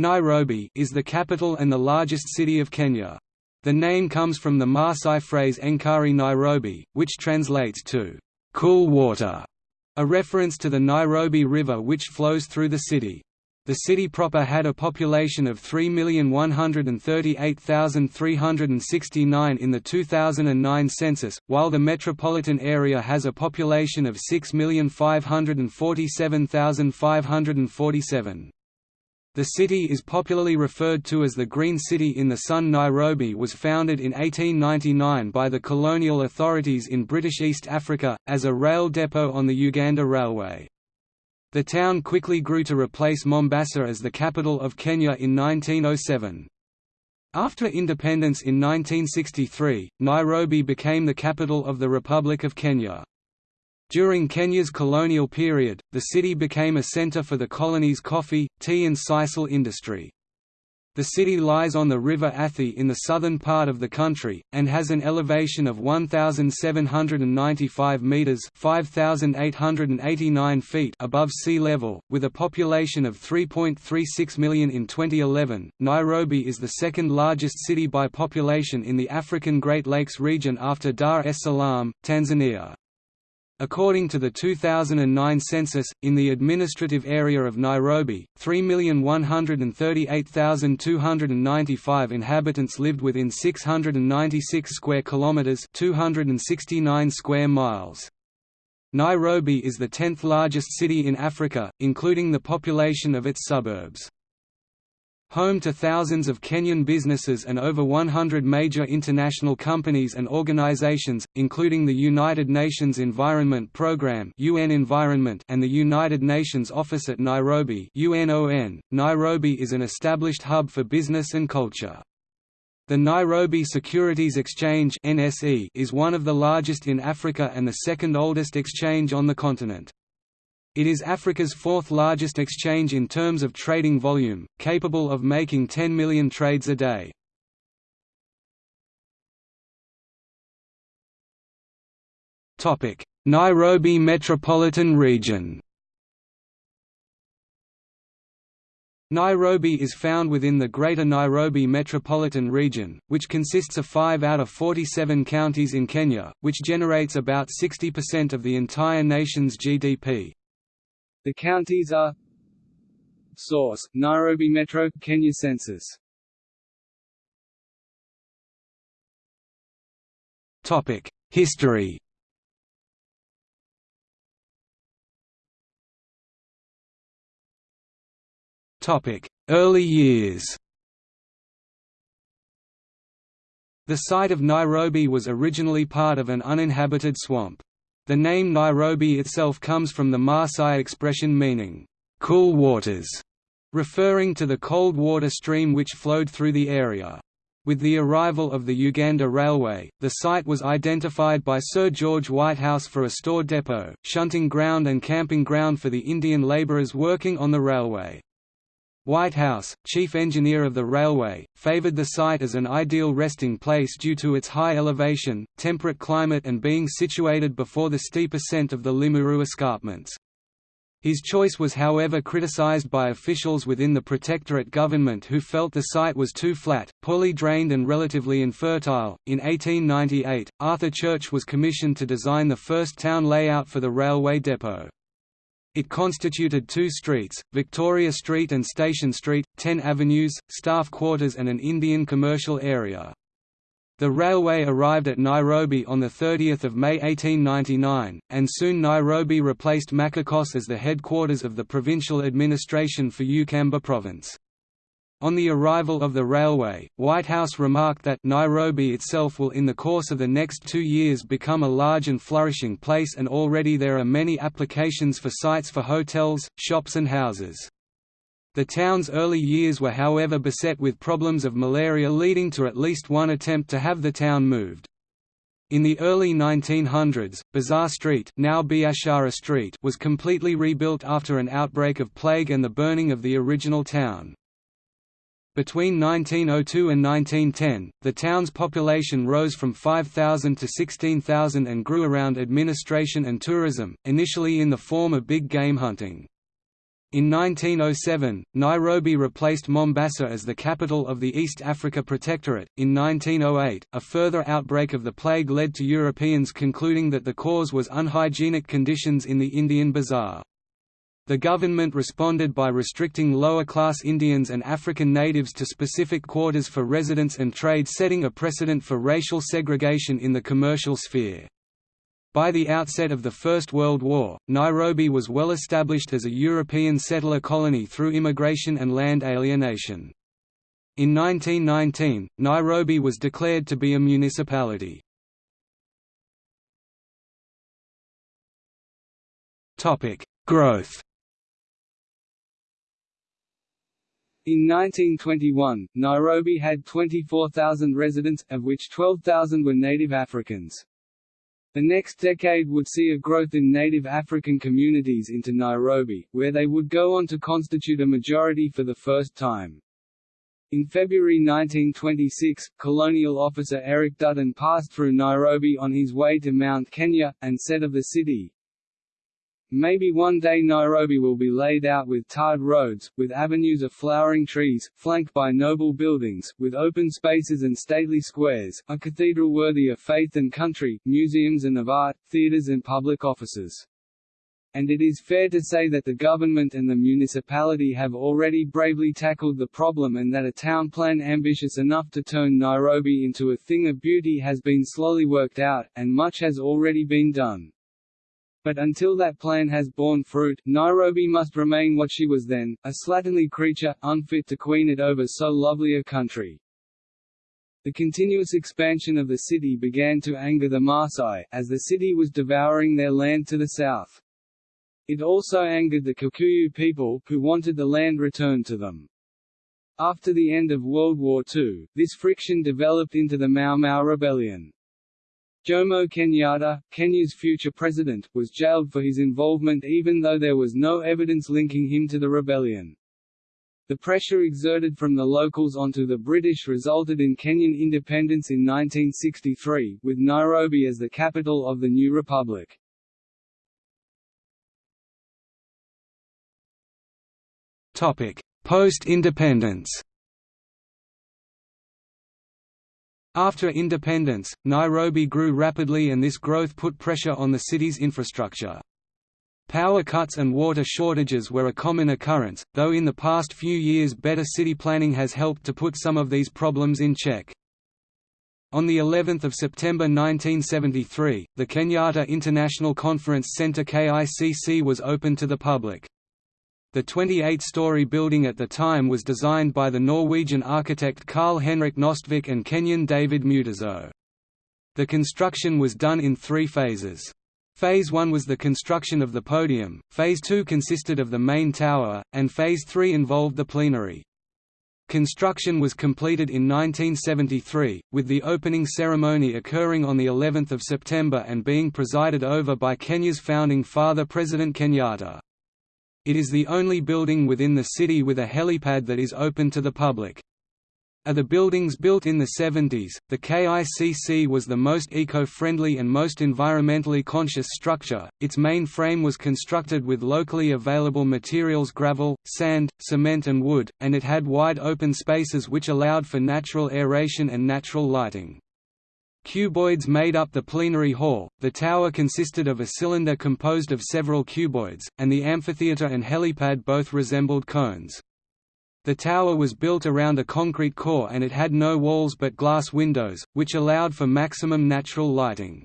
Nairobi is the capital and the largest city of Kenya. The name comes from the Maasai phrase Enkari Nairobi, which translates to cool water, a reference to the Nairobi River which flows through the city. The city proper had a population of 3,138,369 in the 2009 census, while the metropolitan area has a population of 6,547,547. The city is popularly referred to as the Green City in the Sun. Nairobi was founded in 1899 by the colonial authorities in British East Africa, as a rail depot on the Uganda Railway. The town quickly grew to replace Mombasa as the capital of Kenya in 1907. After independence in 1963, Nairobi became the capital of the Republic of Kenya. During Kenya's colonial period, the city became a center for the colony's coffee, tea and sisal industry. The city lies on the River Athi in the southern part of the country, and has an elevation of 1,795 metres 5,889 feet above sea level, with a population of 3.36 million in 2011. Nairobi is the second largest city by population in the African Great Lakes region after Dar es Salaam, Tanzania. According to the 2009 census, in the administrative area of Nairobi, 3,138,295 inhabitants lived within 696 square kilometers, 269 square miles. Nairobi is the 10th largest city in Africa, including the population of its suburbs. Home to thousands of Kenyan businesses and over 100 major international companies and organizations, including the United Nations Environment Programme UN Environment and the United Nations Office at Nairobi UNON. Nairobi is an established hub for business and culture. The Nairobi Securities Exchange (NSE) is one of the largest in Africa and the second oldest exchange on the continent. It is Africa's fourth largest exchange in terms of trading volume, capable of making 10 million trades a day. Nairobi metropolitan region Nairobi is found within the Greater Nairobi Metropolitan Region, which consists of 5 out of 47 counties in Kenya, which generates about 60% of the entire nation's GDP. The counties are Source: Nairobi Metro, Kenya Census. Topic: History. Topic: Early years. The site of Nairobi was originally part of an uninhabited swamp. The name Nairobi itself comes from the Maasai expression meaning, "...cool waters", referring to the cold water stream which flowed through the area. With the arrival of the Uganda Railway, the site was identified by Sir George Whitehouse for a store depot, shunting ground and camping ground for the Indian labourers working on the railway. Whitehouse, chief engineer of the railway, favoured the site as an ideal resting place due to its high elevation, temperate climate and being situated before the steep ascent of the Limuru escarpments. His choice was however criticised by officials within the Protectorate government who felt the site was too flat, poorly drained and relatively infertile. In 1898, Arthur Church was commissioned to design the first town layout for the railway depot. It constituted two streets, Victoria Street and Station Street, ten avenues, staff quarters and an Indian commercial area. The railway arrived at Nairobi on 30 May 1899, and soon Nairobi replaced Machakos as the headquarters of the provincial administration for Ukamba province. On the arrival of the railway, Whitehouse remarked that Nairobi itself will in the course of the next two years become a large and flourishing place and already there are many applications for sites for hotels, shops and houses. The town's early years were however beset with problems of malaria leading to at least one attempt to have the town moved. In the early 1900s, Bazaar Street, now Biashara Street was completely rebuilt after an outbreak of plague and the burning of the original town. Between 1902 and 1910, the town's population rose from 5,000 to 16,000 and grew around administration and tourism, initially in the form of big game hunting. In 1907, Nairobi replaced Mombasa as the capital of the East Africa Protectorate. In 1908, a further outbreak of the plague led to Europeans concluding that the cause was unhygienic conditions in the Indian bazaar. The government responded by restricting lower-class Indians and African natives to specific quarters for residence and trade setting a precedent for racial segregation in the commercial sphere. By the outset of the First World War, Nairobi was well established as a European settler colony through immigration and land alienation. In 1919, Nairobi was declared to be a municipality. Growth In 1921, Nairobi had 24,000 residents, of which 12,000 were native Africans. The next decade would see a growth in native African communities into Nairobi, where they would go on to constitute a majority for the first time. In February 1926, colonial officer Eric Dutton passed through Nairobi on his way to Mount Kenya, and said of the city, Maybe one day Nairobi will be laid out with tarred roads, with avenues of flowering trees, flanked by noble buildings, with open spaces and stately squares, a cathedral worthy of faith and country, museums and of art, theatres and public offices. And it is fair to say that the government and the municipality have already bravely tackled the problem and that a town plan ambitious enough to turn Nairobi into a thing of beauty has been slowly worked out, and much has already been done. But until that plan has borne fruit, Nairobi must remain what she was then, a slatternly creature, unfit to queen it over so lovely a country. The continuous expansion of the city began to anger the Maasai, as the city was devouring their land to the south. It also angered the Kikuyu people, who wanted the land returned to them. After the end of World War II, this friction developed into the Mau Mau Rebellion. Jomo Kenyatta, Kenya's future president, was jailed for his involvement even though there was no evidence linking him to the rebellion. The pressure exerted from the locals onto the British resulted in Kenyan independence in 1963, with Nairobi as the capital of the new republic. Post-independence After independence, Nairobi grew rapidly and this growth put pressure on the city's infrastructure. Power cuts and water shortages were a common occurrence, though in the past few years better city planning has helped to put some of these problems in check. On the 11th of September 1973, the Kenyatta International Conference Centre KICC was open to the public. The 28-story building at the time was designed by the Norwegian architect Carl Henrik Nostvik and Kenyan David Mutiso. The construction was done in three phases. Phase 1 was the construction of the podium, Phase 2 consisted of the main tower, and Phase 3 involved the plenary. Construction was completed in 1973, with the opening ceremony occurring on the 11th of September and being presided over by Kenya's founding father President Kenyatta. It is the only building within the city with a helipad that is open to the public. Of the buildings built in the 70s, the KICC was the most eco-friendly and most environmentally conscious structure. Its main frame was constructed with locally available materials gravel, sand, cement and wood, and it had wide open spaces which allowed for natural aeration and natural lighting. Cuboids made up the plenary hall, the tower consisted of a cylinder composed of several cuboids, and the amphitheatre and helipad both resembled cones. The tower was built around a concrete core and it had no walls but glass windows, which allowed for maximum natural lighting.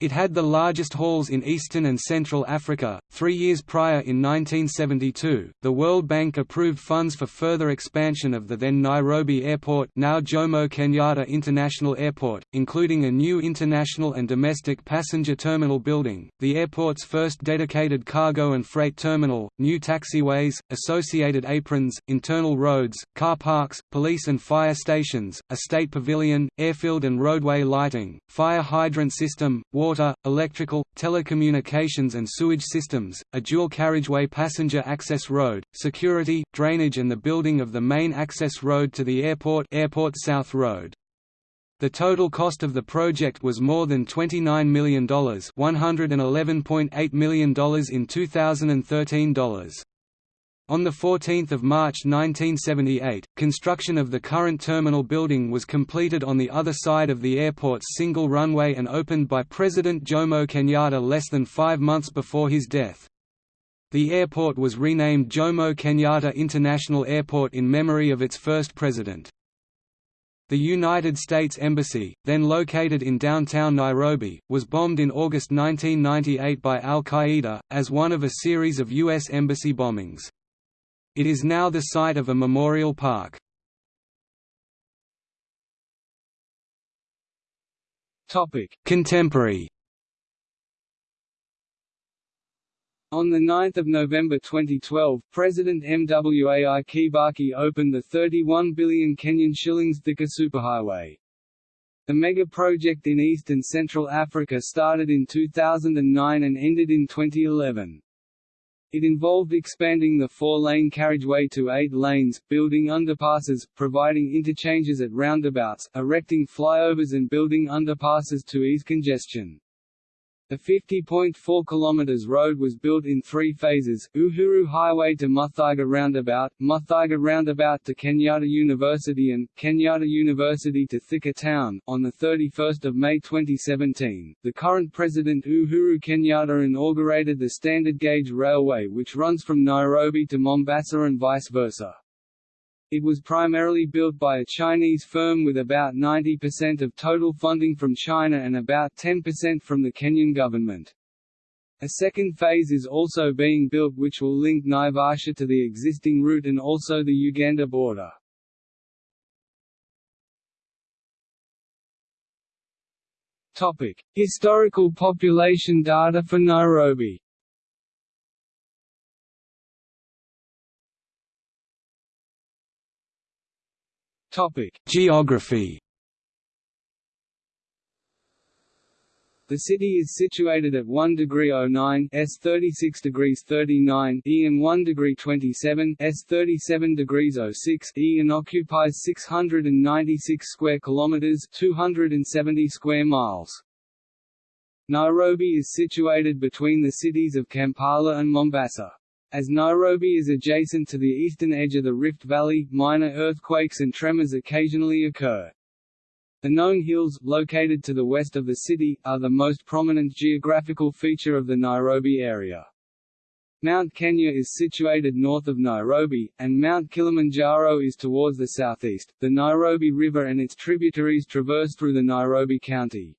It had the largest halls in Eastern and Central Africa. Three years prior, in 1972, the World Bank approved funds for further expansion of the then Nairobi Airport, now Jomo Kenyatta International Airport, including a new international and domestic passenger terminal building, the airport's first dedicated cargo and freight terminal, new taxiways, associated aprons, internal roads, car parks, police and fire stations, a state pavilion, airfield and roadway lighting, fire hydrant system, water water, electrical, telecommunications and sewage systems, a dual carriageway passenger access road, security, drainage and the building of the main access road to the airport Airport South Road. The total cost of the project was more than $29 million $111.8 million in 2013 dollars. On 14 March 1978, construction of the current terminal building was completed on the other side of the airport's single runway and opened by President Jomo Kenyatta less than five months before his death. The airport was renamed Jomo Kenyatta International Airport in memory of its first president. The United States Embassy, then located in downtown Nairobi, was bombed in August 1998 by al-Qaeda, as one of a series of U.S. embassy bombings. It is now the site of a memorial park. Contemporary On 9 November 2012, President Mwai Kibaki opened the 31 billion Kenyan shillings Thika superhighway. The mega project in East and Central Africa started in 2009 and ended in 2011. It involved expanding the four-lane carriageway to eight lanes, building underpasses, providing interchanges at roundabouts, erecting flyovers and building underpasses to ease congestion. The 50.4 km road was built in three phases, Uhuru Highway to Muthaiga Roundabout, Muthaiga Roundabout to Kenyatta University and, Kenyatta University to Thika Town. On 31 May 2017, the current President Uhuru Kenyatta inaugurated the standard gauge railway which runs from Nairobi to Mombasa and vice versa. It was primarily built by a Chinese firm with about 90% of total funding from China and about 10% from the Kenyan government. A second phase is also being built which will link Naivasha to the existing route and also the Uganda border. Topic: Historical population data for Nairobi. Topic: Geography. The city is situated at 1 degree 09 s 36 degrees 39 e and 1 degree 27 s 37 degrees 06 e and occupies 696 square kilometers 270 square miles. Nairobi is situated between the cities of Kampala and Mombasa. As Nairobi is adjacent to the eastern edge of the Rift Valley, minor earthquakes and tremors occasionally occur. The Ngong hills, located to the west of the city, are the most prominent geographical feature of the Nairobi area. Mount Kenya is situated north of Nairobi, and Mount Kilimanjaro is towards the southeast. The Nairobi River and its tributaries traverse through the Nairobi County.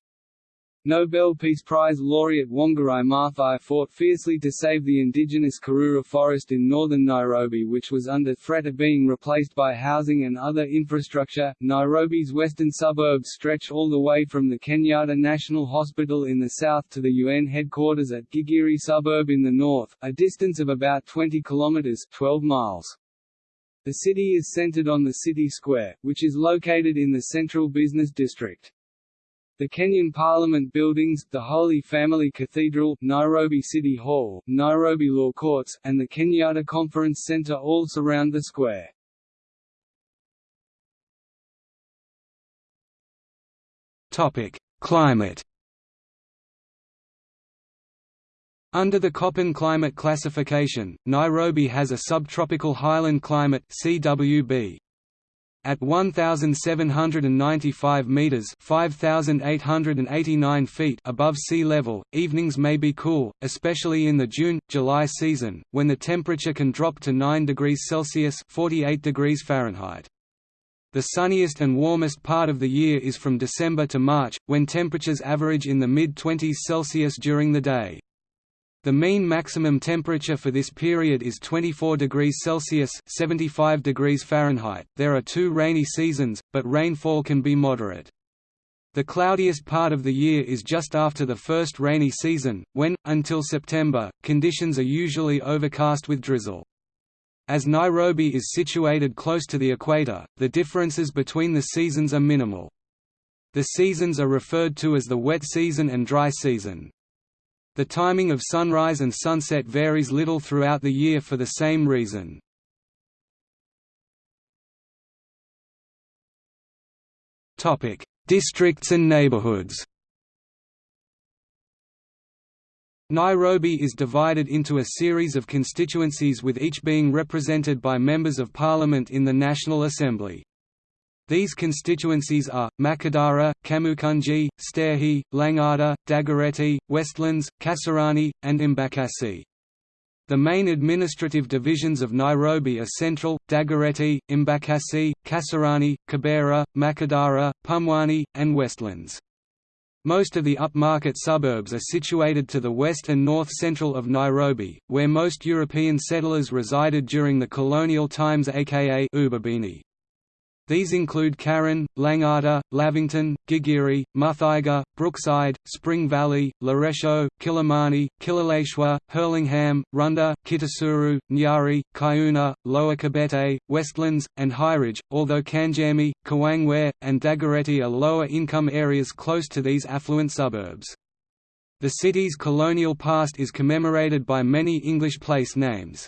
Nobel Peace Prize laureate Wangari Maathai fought fiercely to save the indigenous Karura forest in northern Nairobi which was under threat of being replaced by housing and other infrastructure. Nairobi's western suburbs stretch all the way from the Kenyatta National Hospital in the south to the UN headquarters at Gigiri suburb in the north, a distance of about 20 kilometers 12 miles. The city is centered on the city square, which is located in the central business district. The Kenyan Parliament buildings, the Holy Family Cathedral, Nairobi City Hall, Nairobi Law Courts, and the Kenyatta Conference Centre all surround the square. Topic: Climate. Under the Köppen climate classification, Nairobi has a subtropical highland climate (CWB). At 1,795 meters (5,889 feet) above sea level, evenings may be cool, especially in the June-July season, when the temperature can drop to 9 degrees Celsius (48 degrees Fahrenheit). The sunniest and warmest part of the year is from December to March, when temperatures average in the mid-20s Celsius during the day. The mean maximum temperature for this period is 24 degrees Celsius (75 degrees Fahrenheit). There are two rainy seasons, but rainfall can be moderate. The cloudiest part of the year is just after the first rainy season, when, until September, conditions are usually overcast with drizzle. As Nairobi is situated close to the equator, the differences between the seasons are minimal. The seasons are referred to as the wet season and dry season. The timing of sunrise and sunset varies little throughout the year for the same reason. Districts and neighborhoods Nairobi is divided into a series of constituencies with each being represented by members of parliament in the National Assembly. These constituencies are, Makadara, Kamukunji, Starehe, Langata, Dagoretti, Westlands, Kasarani, and Embakasi. The main administrative divisions of Nairobi are Central, Dagoretti, Embakasi, Kasarani, Kibera, Makadara, Pumwani, and Westlands. Most of the upmarket suburbs are situated to the west and north-central of Nairobi, where most European settlers resided during the colonial times aka Ubabini. These include Karen, Langata, Lavington, Gigiri, Muthaiga, Brookside, Spring Valley, Loresho, Kilimani, Kileleshwa, Hurlingham, Runda, Kitasuru, Nyari, Kayuna, Lower Kabete, Westlands, and Highridge, although Kangemi, Kawangware, and Dagoretti are lower-income areas close to these affluent suburbs. The city's colonial past is commemorated by many English place names.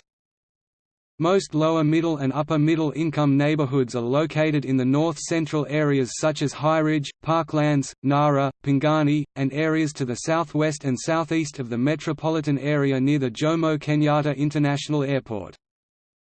Most lower middle and upper middle income neighborhoods are located in the north-central areas such as Highridge, Parklands, Ngara, Pangani, and areas to the southwest and southeast of the metropolitan area near the Jomo Kenyatta International Airport.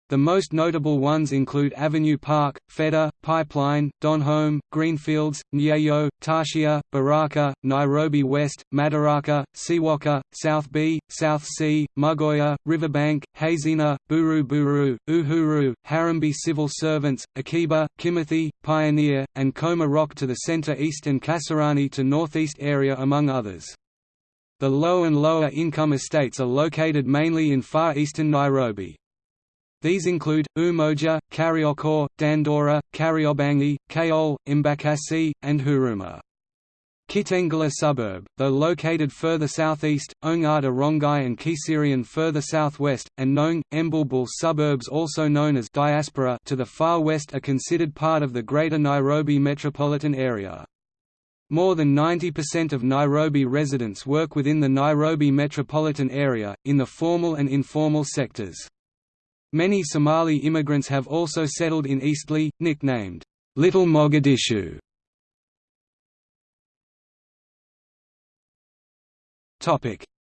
The most notable ones include Avenue Park, Fedha, Pipeline, Donholm, Greenfields, Nyayo, Tarshia, Baraka, Nairobi West, Madaraka, Siwaka, South B, South C, Mugoya, Riverbank, Hazina, Buru Buru, Uhuru, Harambee Civil Servants, Akiba, Kimathi, Pioneer, and Koma Rock to the center-east and Kasarani to northeast area among others. The low and lower income estates are located mainly in far eastern Nairobi. These include, Umoja, Kariokor, Dandora, Kariobangi, Kayole, Embakasi, and Huruma. Kitengela suburb, though located further southeast, Ongata Rongai and Kiserian further southwest, and Ngong, Embulbul suburbs also known as diaspora to the far west are considered part of the Greater Nairobi metropolitan area. More than 90% of Nairobi residents work within the Nairobi metropolitan area, in the formal and informal sectors. Many Somali immigrants have also settled in Eastleigh, nicknamed, Little Mogadishu.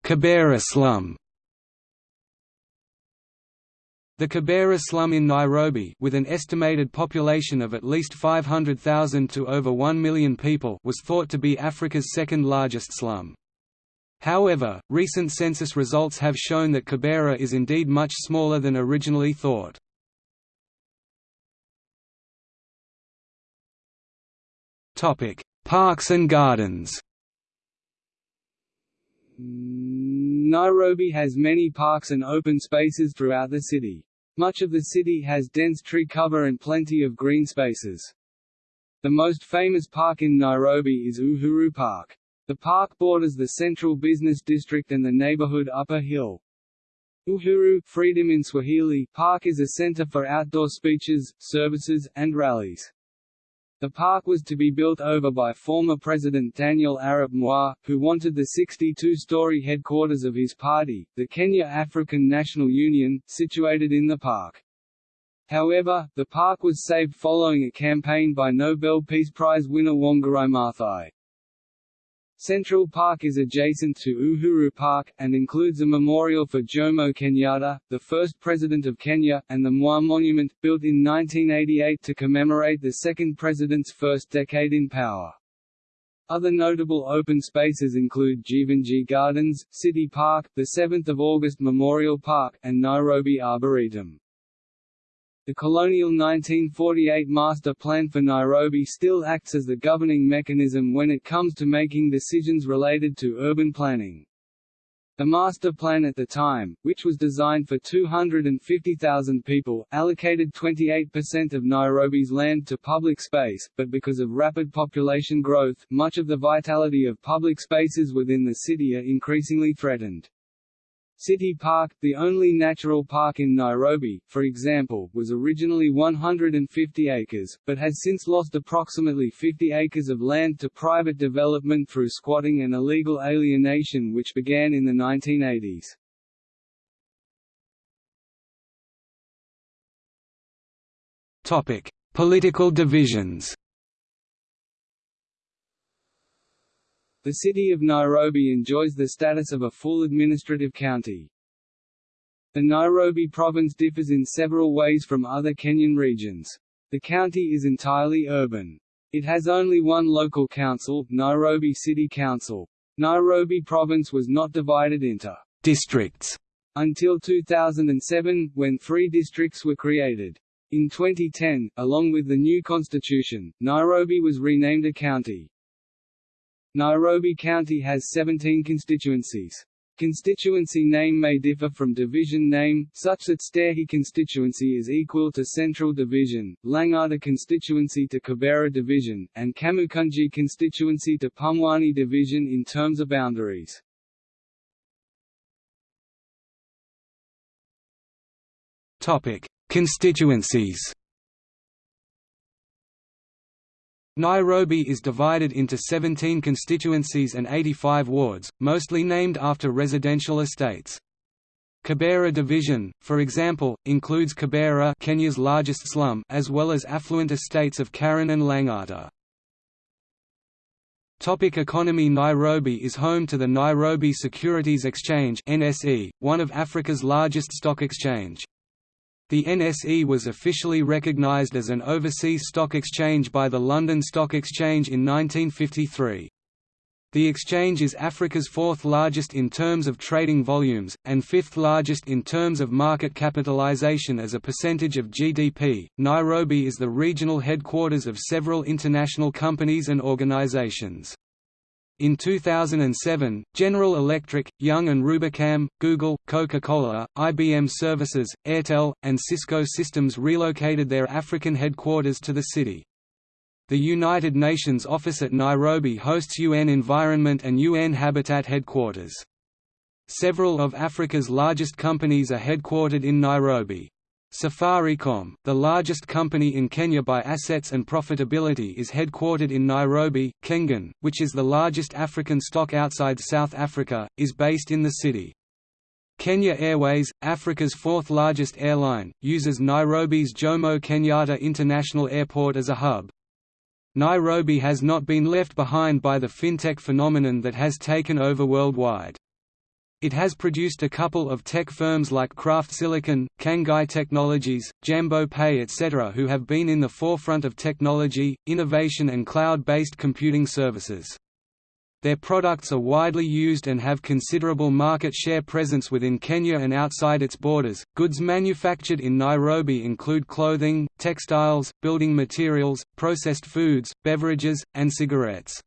Kibera slum The Kibera slum in Nairobi with an estimated population of at least 500,000 to over 1 million people was thought to be Africa's second largest slum. However, recent census results have shown that Kibera is indeed much smaller than originally thought. Parks and gardens Nairobi has many parks and open spaces throughout the city. Much of the city has dense tree cover and plenty of green spaces. The most famous park in Nairobi is Uhuru Park. The park borders the central business district and the neighborhood Upper Hill. Uhuru Freedom in Swahili Park is a center for outdoor speeches, services, and rallies. The park was to be built over by former President Daniel Arap Moi, who wanted the 62-story headquarters of his party, the Kenya African National Union, situated in the park. However, the park was saved following a campaign by Nobel Peace Prize winner Wangari Maathai. Central Park is adjacent to Uhuru Park, and includes a memorial for Jomo Kenyatta, the first president of Kenya, and the Moi Monument, built in 1988 to commemorate the second president's first decade in power. Other notable open spaces include Jeevanjee Gardens, City Park, the 7th of August Memorial Park, and Nairobi Arboretum. The colonial 1948 Master Plan for Nairobi still acts as the governing mechanism when it comes to making decisions related to urban planning. The master plan at the time, which was designed for 250,000 people, allocated 28% of Nairobi's land to public space, but because of rapid population growth, much of the vitality of public spaces within the city are increasingly threatened. City Park, the only natural park in Nairobi, for example, was originally 150 acres, but has since lost approximately 50 acres of land to private development through squatting and illegal alienation which began in the 1980s. Political divisions The city of Nairobi enjoys the status of a full administrative county. The Nairobi province differs in several ways from other Kenyan regions. The county is entirely urban. It has only one local council, Nairobi City Council. Nairobi province was not divided into districts until 2007, when three districts were created. In 2010, along with the new constitution, Nairobi was renamed a county. Nairobi County has 17 constituencies. Constituency name may differ from division name, such that Starehe constituency is equal to Central Division, Lang'ata constituency to Kibera Division, and Kamukunji constituency to Pumwani Division in terms of boundaries. Constituencies Nairobi is divided into 17 constituencies and 85 wards, mostly named after residential estates. Kibera Division, for example, includes Kibera Kenya's largest slum as well as affluent estates of Karen and Lang'ata. Topic economy Nairobi is home to the Nairobi Securities Exchange NSE, one of Africa's largest stock exchange. The NSE was officially recognized as an overseas stock exchange by the London Stock Exchange in 1953. The exchange is Africa's fourth largest in terms of trading volumes, and fifth largest in terms of market capitalization as a percentage of GDP. Nairobi is the regional headquarters of several international companies and organizations. In 2007, General Electric, Young & Rubicam, Google, Coca-Cola, IBM Services, Airtel, and Cisco Systems relocated their African headquarters to the city. The United Nations office at Nairobi hosts UN Environment and UN Habitat headquarters. Several of Africa's largest companies are headquartered in Nairobi. Safaricom, the largest company in Kenya by assets and profitability is headquartered in Nairobi, Kengen, which is the largest African stock outside South Africa, is based in the city. Kenya Airways, Africa's fourth largest airline, uses Nairobi's Jomo Kenyatta International Airport as a hub. Nairobi has not been left behind by the fintech phenomenon that has taken over worldwide. It has produced a couple of tech firms like Craft Silicon, Kangai Technologies, Jambo Pay etc. who have been in the forefront of technology, innovation and cloud-based computing services. Their products are widely used and have considerable market share presence within Kenya and outside its borders. Goods manufactured in Nairobi include clothing, textiles, building materials, processed foods, beverages, and cigarettes.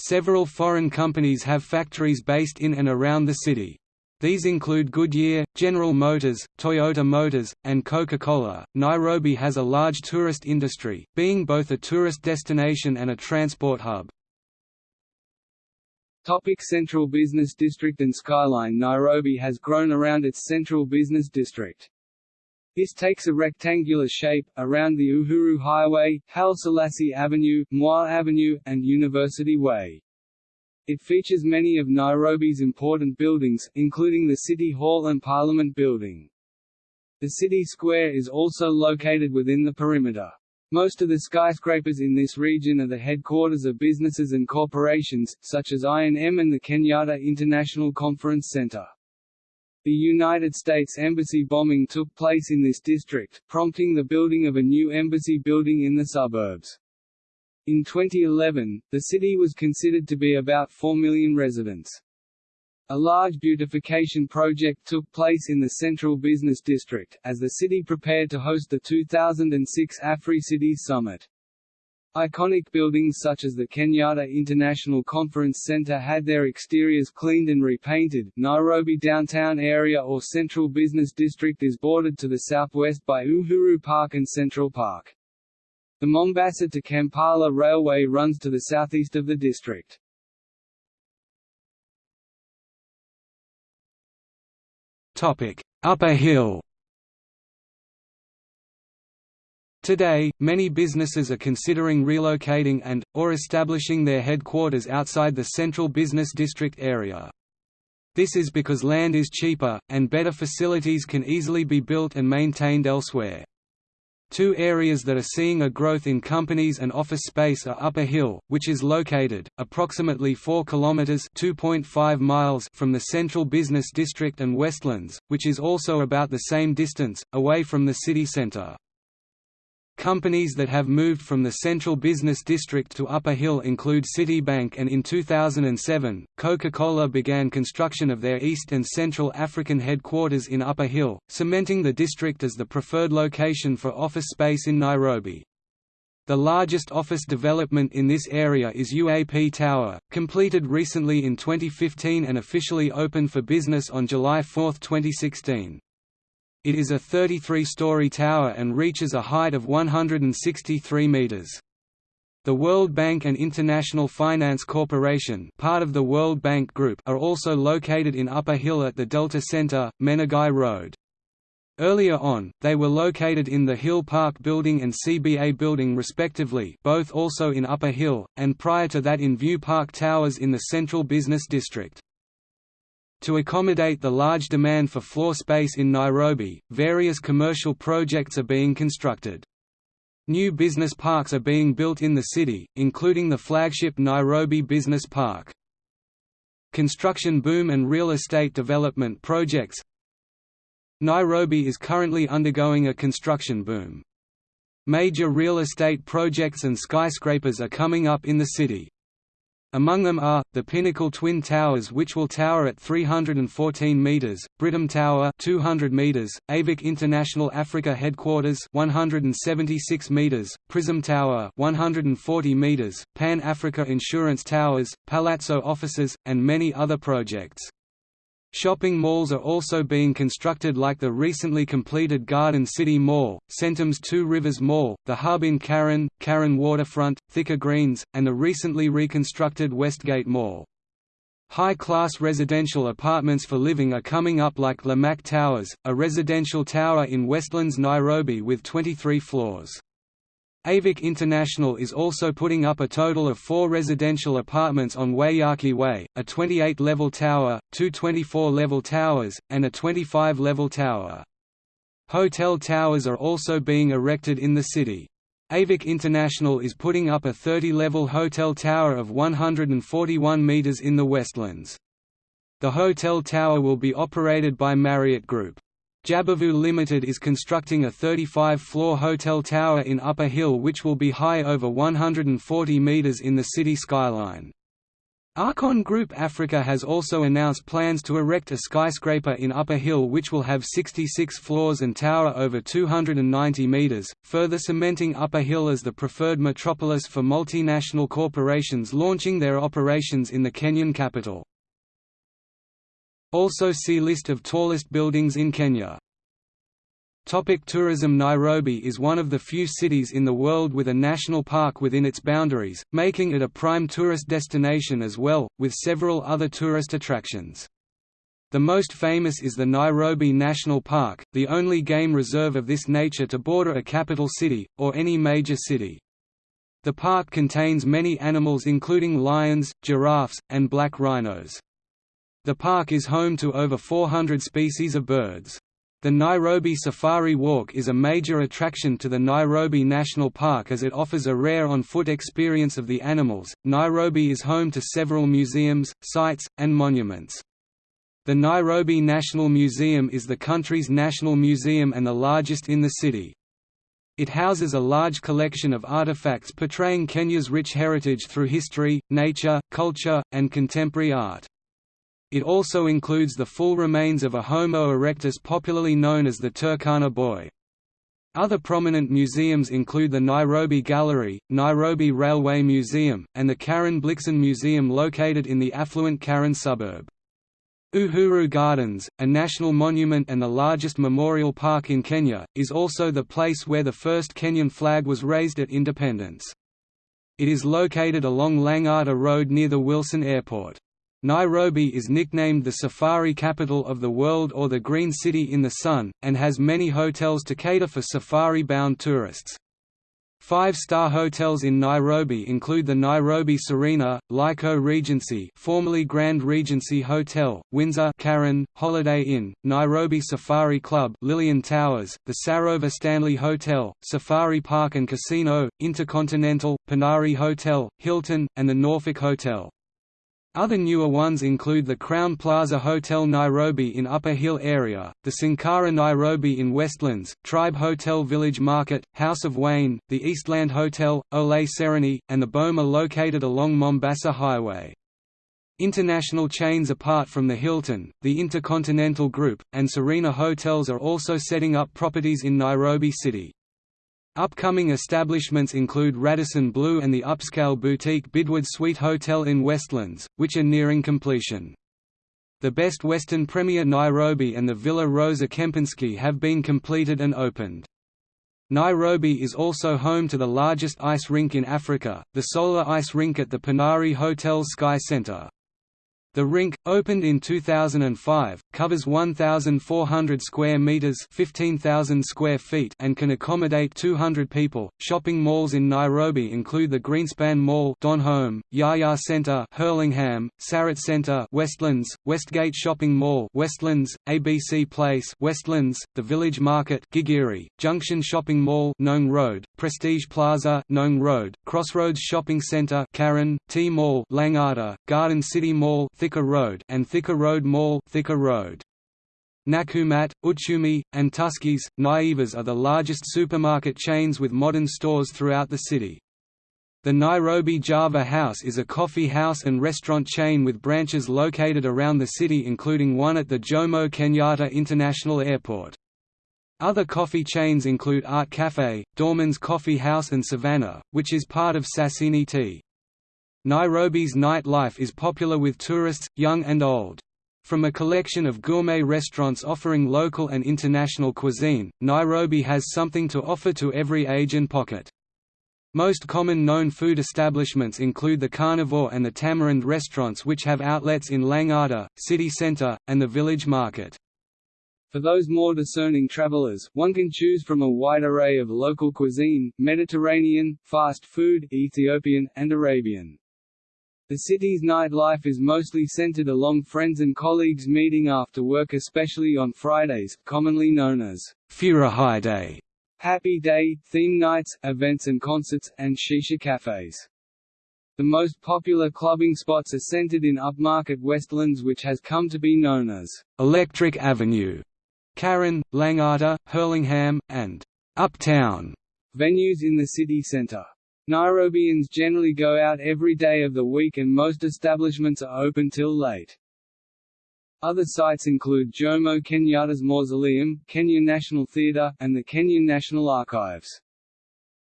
Several foreign companies have factories based in and around the city. These include Goodyear, General Motors, Toyota Motors, and Coca-Cola. Nairobi has a large tourist industry, being both a tourist destination and a transport hub. Topic Central Business District and Skyline Nairobi has grown around its Central Business District. This takes a rectangular shape, around the Uhuru Highway, Haile Selassie Avenue, Moi Avenue, and University Way. It features many of Nairobi's important buildings, including the City Hall and Parliament Building. The city square is also located within the perimeter. Most of the skyscrapers in this region are the headquarters of businesses and corporations, such as I&M and the Kenyatta International Conference Center. The United States Embassy bombing took place in this district, prompting the building of a new embassy building in the suburbs. In 2011, the city was considered to be about 4 million residents. A large beautification project took place in the Central Business District, as the city prepared to host the 2006 Afri-Cities Summit. Iconic buildings such as the Kenyatta International Conference Center had their exteriors cleaned and repainted. Nairobi downtown area or Central Business District is bordered to the southwest by Uhuru Park and Central Park. The Mombasa to Kampala Railway runs to the southeast of the district. Topic: Upper Hill Today, many businesses are considering relocating and, or establishing their headquarters outside the central business district area. This is because land is cheaper, and better facilities can easily be built and maintained elsewhere. Two areas that are seeing a growth in companies and office space are Upper Hill, which is located, approximately 4 kilometres miles from the central business district and Westlands, which is also about the same distance, away from the city centre. Companies that have moved from the central business district to Upper Hill include Citibank and in 2007, Coca-Cola began construction of their East and Central African headquarters in Upper Hill, cementing the district as the preferred location for office space in Nairobi. The largest office development in this area is UAP Tower, completed recently in 2015 and officially opened for business on July 4, 2016. It is a 33-story tower and reaches a height of 163 meters. The World Bank and International Finance Corporation part of the World Bank Group are also located in Upper Hill at the Delta Center, Menengai Road. Earlier on, they were located in the Hill Park Building and CBA Building respectively both also in Upper Hill, and prior to that in View Park Towers in the Central Business District. To accommodate the large demand for floor space in Nairobi, various commercial projects are being constructed. New business parks are being built in the city, including the flagship Nairobi Business Park. Construction boom and real estate development projects Nairobi is currently undergoing a construction boom. Major real estate projects and skyscrapers are coming up in the city. Among them are, the Pinnacle Twin Towers which will tower at 314 metres, Britam Tower 200 metres, AVIC International Africa Headquarters 176 metres, Prism Tower 140 metres, Pan Africa Insurance Towers, Palazzo Offices, and many other projects. Shopping malls are also being constructed like the recently completed Garden City Mall, Centum's Two Rivers Mall, the hub in Karen, Karen Waterfront, Thika Greens, and the recently reconstructed Westgate Mall. High-class residential apartments for living are coming up like Lamak Towers, a residential tower in Westlands Nairobi with 23 floors. Avic International is also putting up a total of four residential apartments on Waiyaki Way, a 28-level tower, two 24-level towers, and a 25-level tower. Hotel towers are also being erected in the city. Avic International is putting up a 30-level hotel tower of 141 metres in the Westlands. The hotel tower will be operated by Marriott Group. Jabavu Limited is constructing a 35-floor hotel tower in Upper Hill which will be high over 140 metres in the city skyline. Archon Group Africa has also announced plans to erect a skyscraper in Upper Hill which will have 66 floors and tower over 290 metres, further cementing Upper Hill as the preferred metropolis for multinational corporations launching their operations in the Kenyan capital. Also see List of tallest buildings in Kenya. Topic tourism Nairobi is one of the few cities in the world with a national park within its boundaries, making it a prime tourist destination as well, with several other tourist attractions. The most famous is the Nairobi National Park, the only game reserve of this nature to border a capital city, or any major city. The park contains many animals including lions, giraffes, and black rhinos. The park is home to over 400 species of birds. The Nairobi Safari Walk is a major attraction to the Nairobi National Park as it offers a rare on-foot experience of the animals. Nairobi is home to several museums, sites, and monuments. The Nairobi National Museum is the country's national museum and the largest in the city. It houses a large collection of artifacts portraying Kenya's rich heritage through history, nature, culture, and contemporary art. It also includes the full remains of a Homo erectus popularly known as the Turkana boy. Other prominent museums include the Nairobi Gallery, Nairobi Railway Museum, and the Karen Blixen Museum located in the affluent Karen suburb. Uhuru Gardens, a national monument and the largest memorial park in Kenya, is also the place where the first Kenyan flag was raised at independence. It is located along Lang'ata Road near the Wilson Airport. Nairobi is nicknamed the safari capital of the world or the Green City in the Sun, and has many hotels to cater for safari-bound tourists. Five-star hotels in Nairobi include the Nairobi Serena, Laico Regency formerly Grand Regency Hotel, Windsor Karen, Holiday Inn, Nairobi Safari Club Lillian Towers, the Sarova Stanley Hotel, Safari Park and Casino, Intercontinental, Panari Hotel, Hilton, and the Norfolk Hotel. Other newer ones include the Crowne Plaza Hotel Nairobi in Upper Hill area, the Sankara Nairobi in Westlands, Tribe Hotel Village Market, House of Waine, the Eastland Hotel, Ole Sereni, and the Boma located along Mombasa Highway. International chains apart from the Hilton, the Intercontinental Group, and Serena Hotels are also setting up properties in Nairobi City. Upcoming establishments include Radisson Blu and the upscale boutique Bidwood Suite Hotel in Westlands, which are nearing completion. The Best Western Premier Nairobi and the Villa Rosa Kempinski have been completed and opened. Nairobi is also home to the largest ice rink in Africa, the Solar Ice Rink at the Panari Hotel Sky Center. The rink, opened in 2005, covers 1,400 square meters (15,000 square feet) and can accommodate 200 people. Shopping malls in Nairobi include the Greenspan Mall, Donholm, Yaya Center, Hurlingham, Sarit Center, Westlands, Westgate Shopping Mall, Westlands, ABC Place, Westlands, the Village Market, Gigiri, Junction Shopping Mall, Ngong Road, Prestige Plaza, Ngong Road, Crossroads Shopping Center, Karen, T Mall, Langata, Garden City Mall, Thika Road and Thika Road Mall Thika Road. Nakumatt, Uchumi, and Tuskys, Naivas are the largest supermarket chains with modern stores throughout the city. The Nairobi Java House is a coffee house and restaurant chain with branches located around the city including one at the Jomo Kenyatta International Airport. Other coffee chains include Art Cafe, Dorman's Coffee House and Savannah, which is part of Sasini Tea. Nairobi's nightlife is popular with tourists, young and old. From a collection of gourmet restaurants offering local and international cuisine, Nairobi has something to offer to every age and pocket. Most common known food establishments include the Carnivore and the Tamarind restaurants which have outlets in Langata, city centre, and the village market. For those more discerning travelers, one can choose from a wide array of local cuisine, Mediterranean, fast food, Ethiopian, and Arabian. The city's nightlife is mostly centered along friends and colleagues meeting after work especially on Fridays, commonly known as Furahi Day, Happy Day, theme nights, events and concerts, and shisha cafes. The most popular clubbing spots are centered in upmarket Westlands which has come to be known as Electric Avenue, Karen, Langata, Hurlingham, and Uptown venues in the city centre. Nairobians generally go out every day of the week and most establishments are open till late. Other sites include Jomo Kenyatta's Mausoleum, Kenya National Theatre, and the Kenyan National Archives.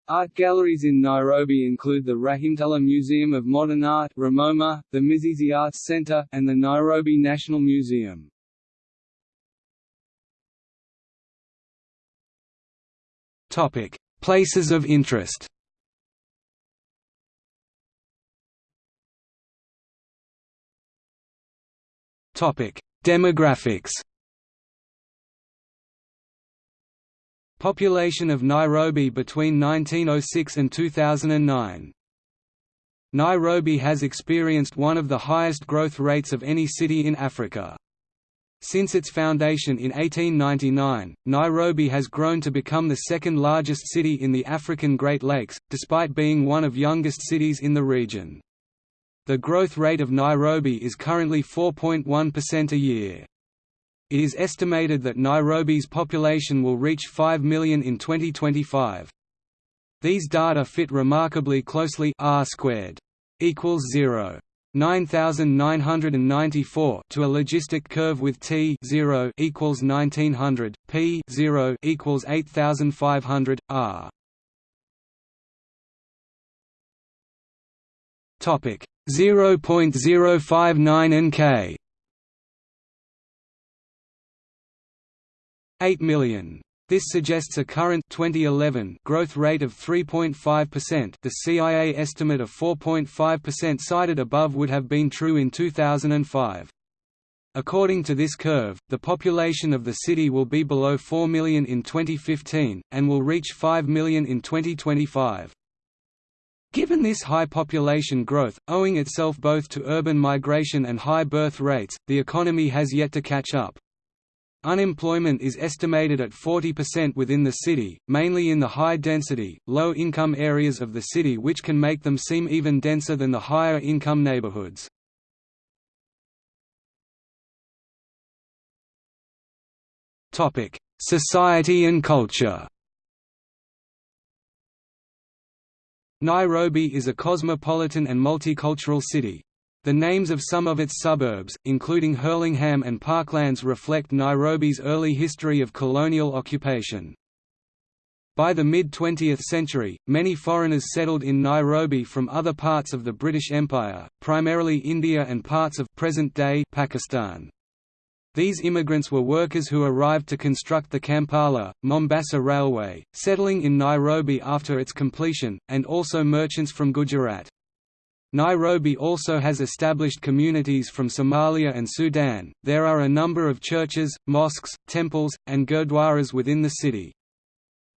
Art galleries in Nairobi include the Rahimtulla Museum of Modern Art Ramoma, the Mizizi Arts Centre, and the Nairobi National Museum. Places of interest Demographics. Population of Nairobi between 1906 and 2009. Nairobi has experienced one of the highest growth rates of any city in Africa. Since its foundation in 1899, Nairobi has grown to become the second largest city in the African Great Lakes, despite being one of youngest cities in the region. The growth rate of Nairobi is currently 4.1% a year. It is estimated that Nairobi's population will reach 5 million in 2025. These data fit remarkably closely r squared equals 0. 9994 to a logistic curve with t 0 equals 1900 p 0 equals 8500 r topic 0.059 nk 8 million. This suggests a current 2011 growth rate of 3.5%. The CIA estimate of 4.5% cited above would have been true in 2005. According to this curve, the population of the city will be below 4 million in 2015, and will reach 5 million in 2025. Given this high population growth, owing itself both to urban migration and high birth rates, the economy has yet to catch up. Unemployment is estimated at 40% within the city, mainly in the high-density, low-income areas of the city which can make them seem even denser than the higher-income neighborhoods. Society and culture Nairobi is a cosmopolitan and multicultural city. The names of some of its suburbs, including Hurlingham and Parklands reflect Nairobi's early history of colonial occupation. By the mid-20th century, many foreigners settled in Nairobi from other parts of the British Empire, primarily India and parts of present-day Pakistan. These immigrants were workers who arrived to construct the Kampala, Mombasa Railway, settling in Nairobi after its completion, and also merchants from Gujarat. Nairobi also has established communities from Somalia and Sudan. There are a number of churches, mosques, temples, and gurdwaras within the city.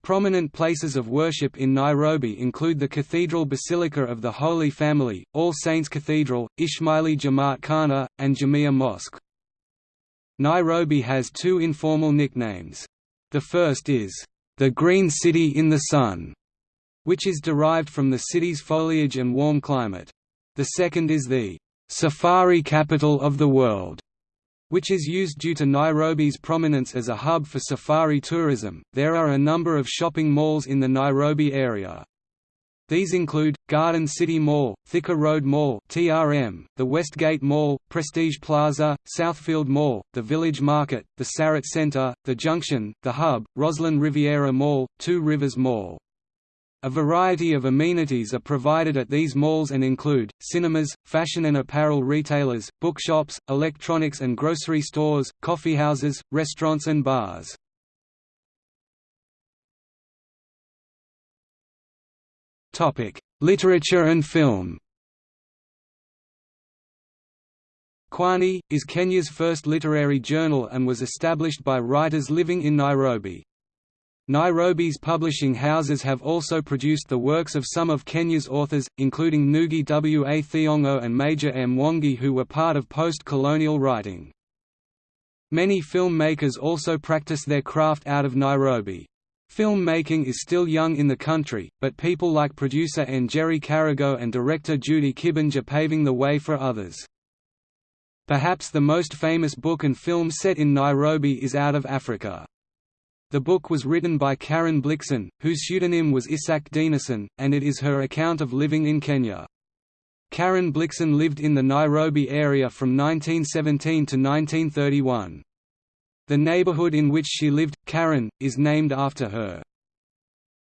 Prominent places of worship in Nairobi include the Cathedral Basilica of the Holy Family, All Saints Cathedral, Ismaili Jamaat Khana, and Jamia Mosque. Nairobi has two informal nicknames. The first is, "...the Green City in the Sun", which is derived from the city's foliage and warm climate. The second is the, "...safari capital of the world", which is used due to Nairobi's prominence as a hub for safari tourism. There are a number of shopping malls in the Nairobi area. These include, Garden City Mall, Thika Road Mall TRM, the Westgate Mall, Prestige Plaza, Southfield Mall, the Village Market, the Sarit Centre, the Junction, the Hub, Rosslyn Riviera Mall, Two Rivers Mall. A variety of amenities are provided at these malls and include, cinemas, fashion and apparel retailers, bookshops, electronics and grocery stores, coffeehouses, restaurants and bars. Literature and film Kwani, is Kenya's first literary journal and was established by writers living in Nairobi. Nairobi's publishing houses have also produced the works of some of Kenya's authors, including Ngugi wa Thiong'o and Meja M. Mwangi who were part of post-colonial writing. Many filmmakers also practice their craft out of Nairobi. Film making is still young in the country, but people like producer Njeri Karago and director Judy Kibinge are paving the way for others. Perhaps the most famous book and film set in Nairobi is Out of Africa. The book was written by Karen Blixen, whose pseudonym was Isak Dinesen, and it is her account of living in Kenya. Karen Blixen lived in the Nairobi area from 1917 to 1931. The neighborhood in which she lived, Karen, is named after her.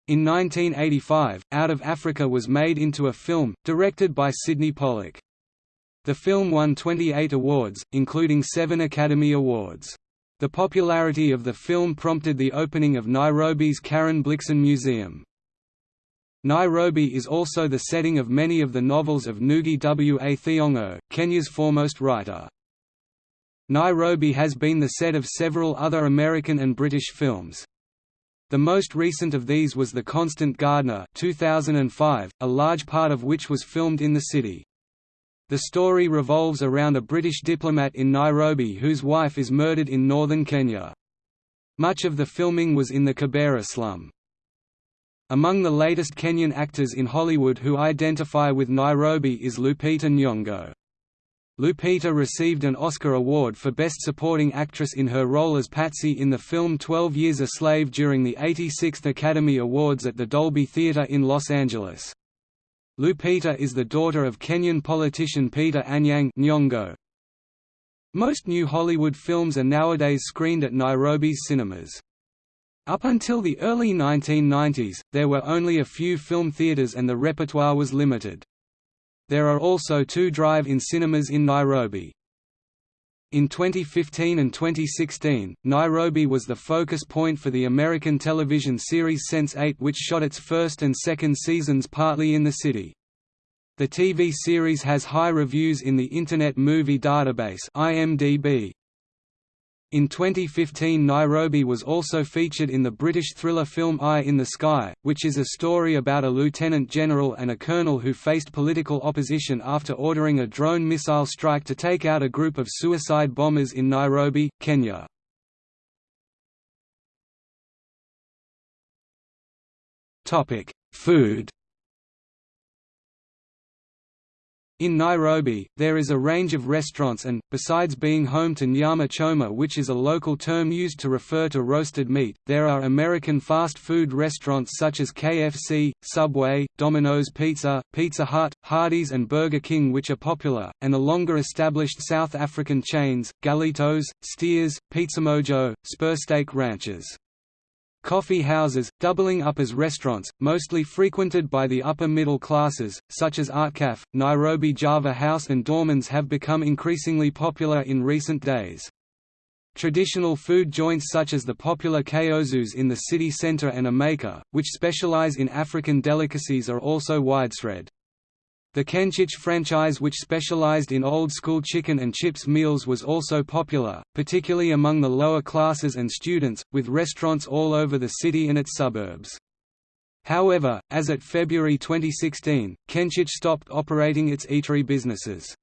In 1985, Out of Africa was made into a film, directed by Sydney Pollack. The film won 28 awards, including seven Academy Awards. The popularity of the film prompted the opening of Nairobi's Karen Blixen Museum. Nairobi is also the setting of many of the novels of Ngugi wa Thiong'o, Kenya's foremost writer. Nairobi has been the set of several other American and British films. The most recent of these was The Constant Gardener 2005, a large part of which was filmed in the city. The story revolves around a British diplomat in Nairobi whose wife is murdered in northern Kenya. Much of the filming was in the Kibera slum. Among the latest Kenyan actors in Hollywood who identify with Nairobi is Lupita Nyong'o. Lupita received an Oscar Award for Best Supporting Actress in her role as Patsy in the film Twelve Years a Slave during the 86th Academy Awards at the Dolby Theatre in Los Angeles. Lupita is the daughter of Kenyan politician Peter Anyang Nyong'o. Most new Hollywood films are nowadays screened at Nairobi's cinemas. Up until the early 1990s, there were only a few film theaters and the repertoire was limited. There are also two drive-in cinemas in Nairobi. In 2015 and 2016, Nairobi was the focus point for the American television series Sense8 which shot its first and second seasons partly in the city. The TV series has high reviews in the Internet Movie Database IMDb. In 2015 Nairobi was also featured in the British thriller film Eye in the Sky, which is a story about a lieutenant general and a colonel who faced political opposition after ordering a drone missile strike to take out a group of suicide bombers in Nairobi, Kenya. Food In Nairobi, there is a range of restaurants and, besides being home to nyama choma which is a local term used to refer to roasted meat, there are American fast food restaurants such as KFC, Subway, Domino's Pizza, Pizza Hut, Hardee's and Burger King which are popular, and the longer established South African chains, Galitos, Steers, Pizzamojo, Spursteak Ranches coffee houses, doubling up as restaurants, mostly frequented by the upper middle classes, such as Artcaf, Nairobi Java House and Dormans have become increasingly popular in recent days. Traditional food joints such as the popular Kaozus in the city centre and Amaker, which specialize in African delicacies are also widespread. The Kenchic franchise which specialized in old-school chicken and chips meals was also popular, particularly among the lower classes and students, with restaurants all over the city and its suburbs. However, as at February 2016, Kenchic stopped operating its eatery businesses.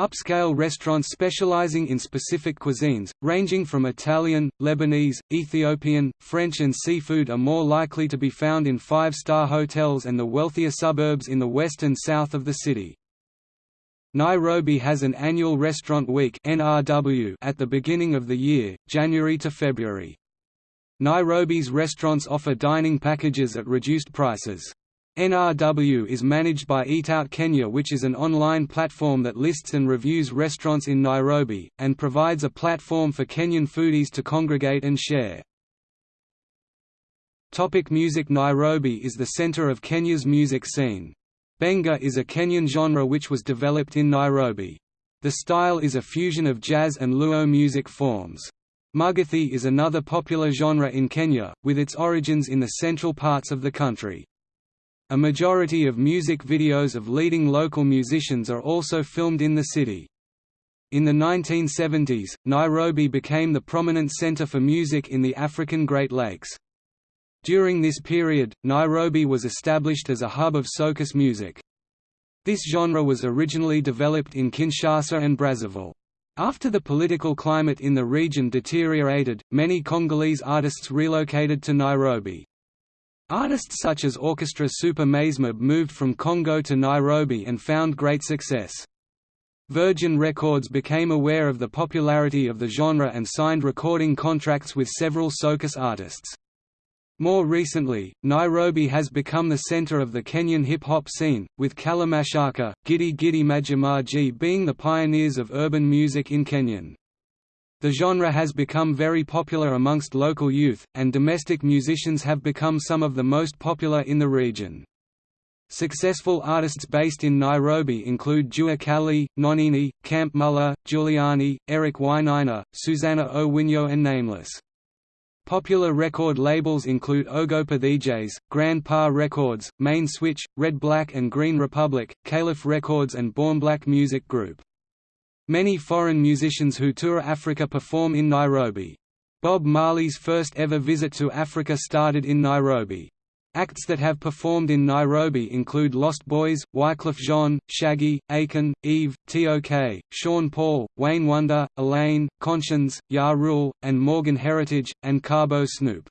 Upscale restaurants specializing in specific cuisines, ranging from Italian, Lebanese, Ethiopian, French and seafood are more likely to be found in five-star hotels and the wealthier suburbs in the west and south of the city. Nairobi has an annual restaurant week NRW at the beginning of the year, January to February. Nairobi's restaurants offer dining packages at reduced prices. NRW is managed by Eatout Kenya which is an online platform that lists and reviews restaurants in Nairobi, and provides a platform for Kenyan foodies to congregate and share. Topic music Nairobi is the center of Kenya's music scene. Benga is a Kenyan genre which was developed in Nairobi. The style is a fusion of jazz and luo music forms. Mugithi is another popular genre in Kenya, with its origins in the central parts of the country. A majority of music videos of leading local musicians are also filmed in the city. In the 1970s, Nairobi became the prominent center for music in the African Great Lakes. During this period, Nairobi was established as a hub of soukous music. This genre was originally developed in Kinshasa and Brazzaville. After the political climate in the region deteriorated, many Congolese artists relocated to Nairobi. Artists such as Orchestra Super Mazembe moved from Congo to Nairobi and found great success. Virgin Records became aware of the popularity of the genre and signed recording contracts with several soukous artists. More recently, Nairobi has become the center of the Kenyan hip-hop scene, with Kalamashaka, Gidi Gidi Maji Maji being the pioneers of urban music in Kenyan. The genre has become very popular amongst local youth, and domestic musicians have become some of the most popular in the region. Successful artists based in Nairobi include Jua Kali, Nonini, Camp Mulla, Juliani, Eric Wainaina, Suzanna Owiyo and Nameless. Popular record labels include Ogopa DJs, Grand Pa Records, Main Switch, Red Black and Green Republic, Calif Records and Born Black Music Group. Many foreign musicians who tour Africa perform in Nairobi. Bob Marley's first ever visit to Africa started in Nairobi. Acts that have performed in Nairobi include Lost Boys, Wyclef Jean, Shaggy, Akon, Eve, T.O.K., Sean Paul, Wayne Wonder, Alaine, Konshens, Ja Rule, and Morgan Heritage, and Cabo Snoop.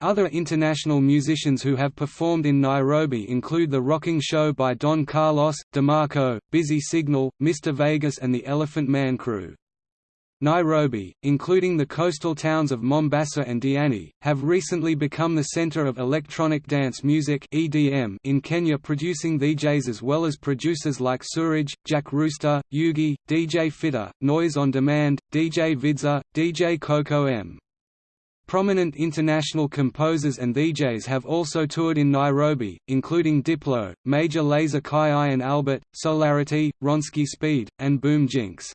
Other international musicians who have performed in Nairobi include The Rocking Show by Don Carlos, DeMarco, Busy Signal, Mr. Vegas and the Elephant Man Crew. Nairobi, including the coastal towns of Mombasa and Diani, have recently become the center of electronic dance music (EDM) in Kenya, producing DJs as well as producers like Suraj, Jack Rooster, Yugi, DJ Fitter, Noise on Demand, DJ Vidza, DJ Coco M. Prominent international composers and DJs have also toured in Nairobi, including Diplo, Major Lazer Kai and Albert, Solarity, Ronski Speed, and Boom Jinx.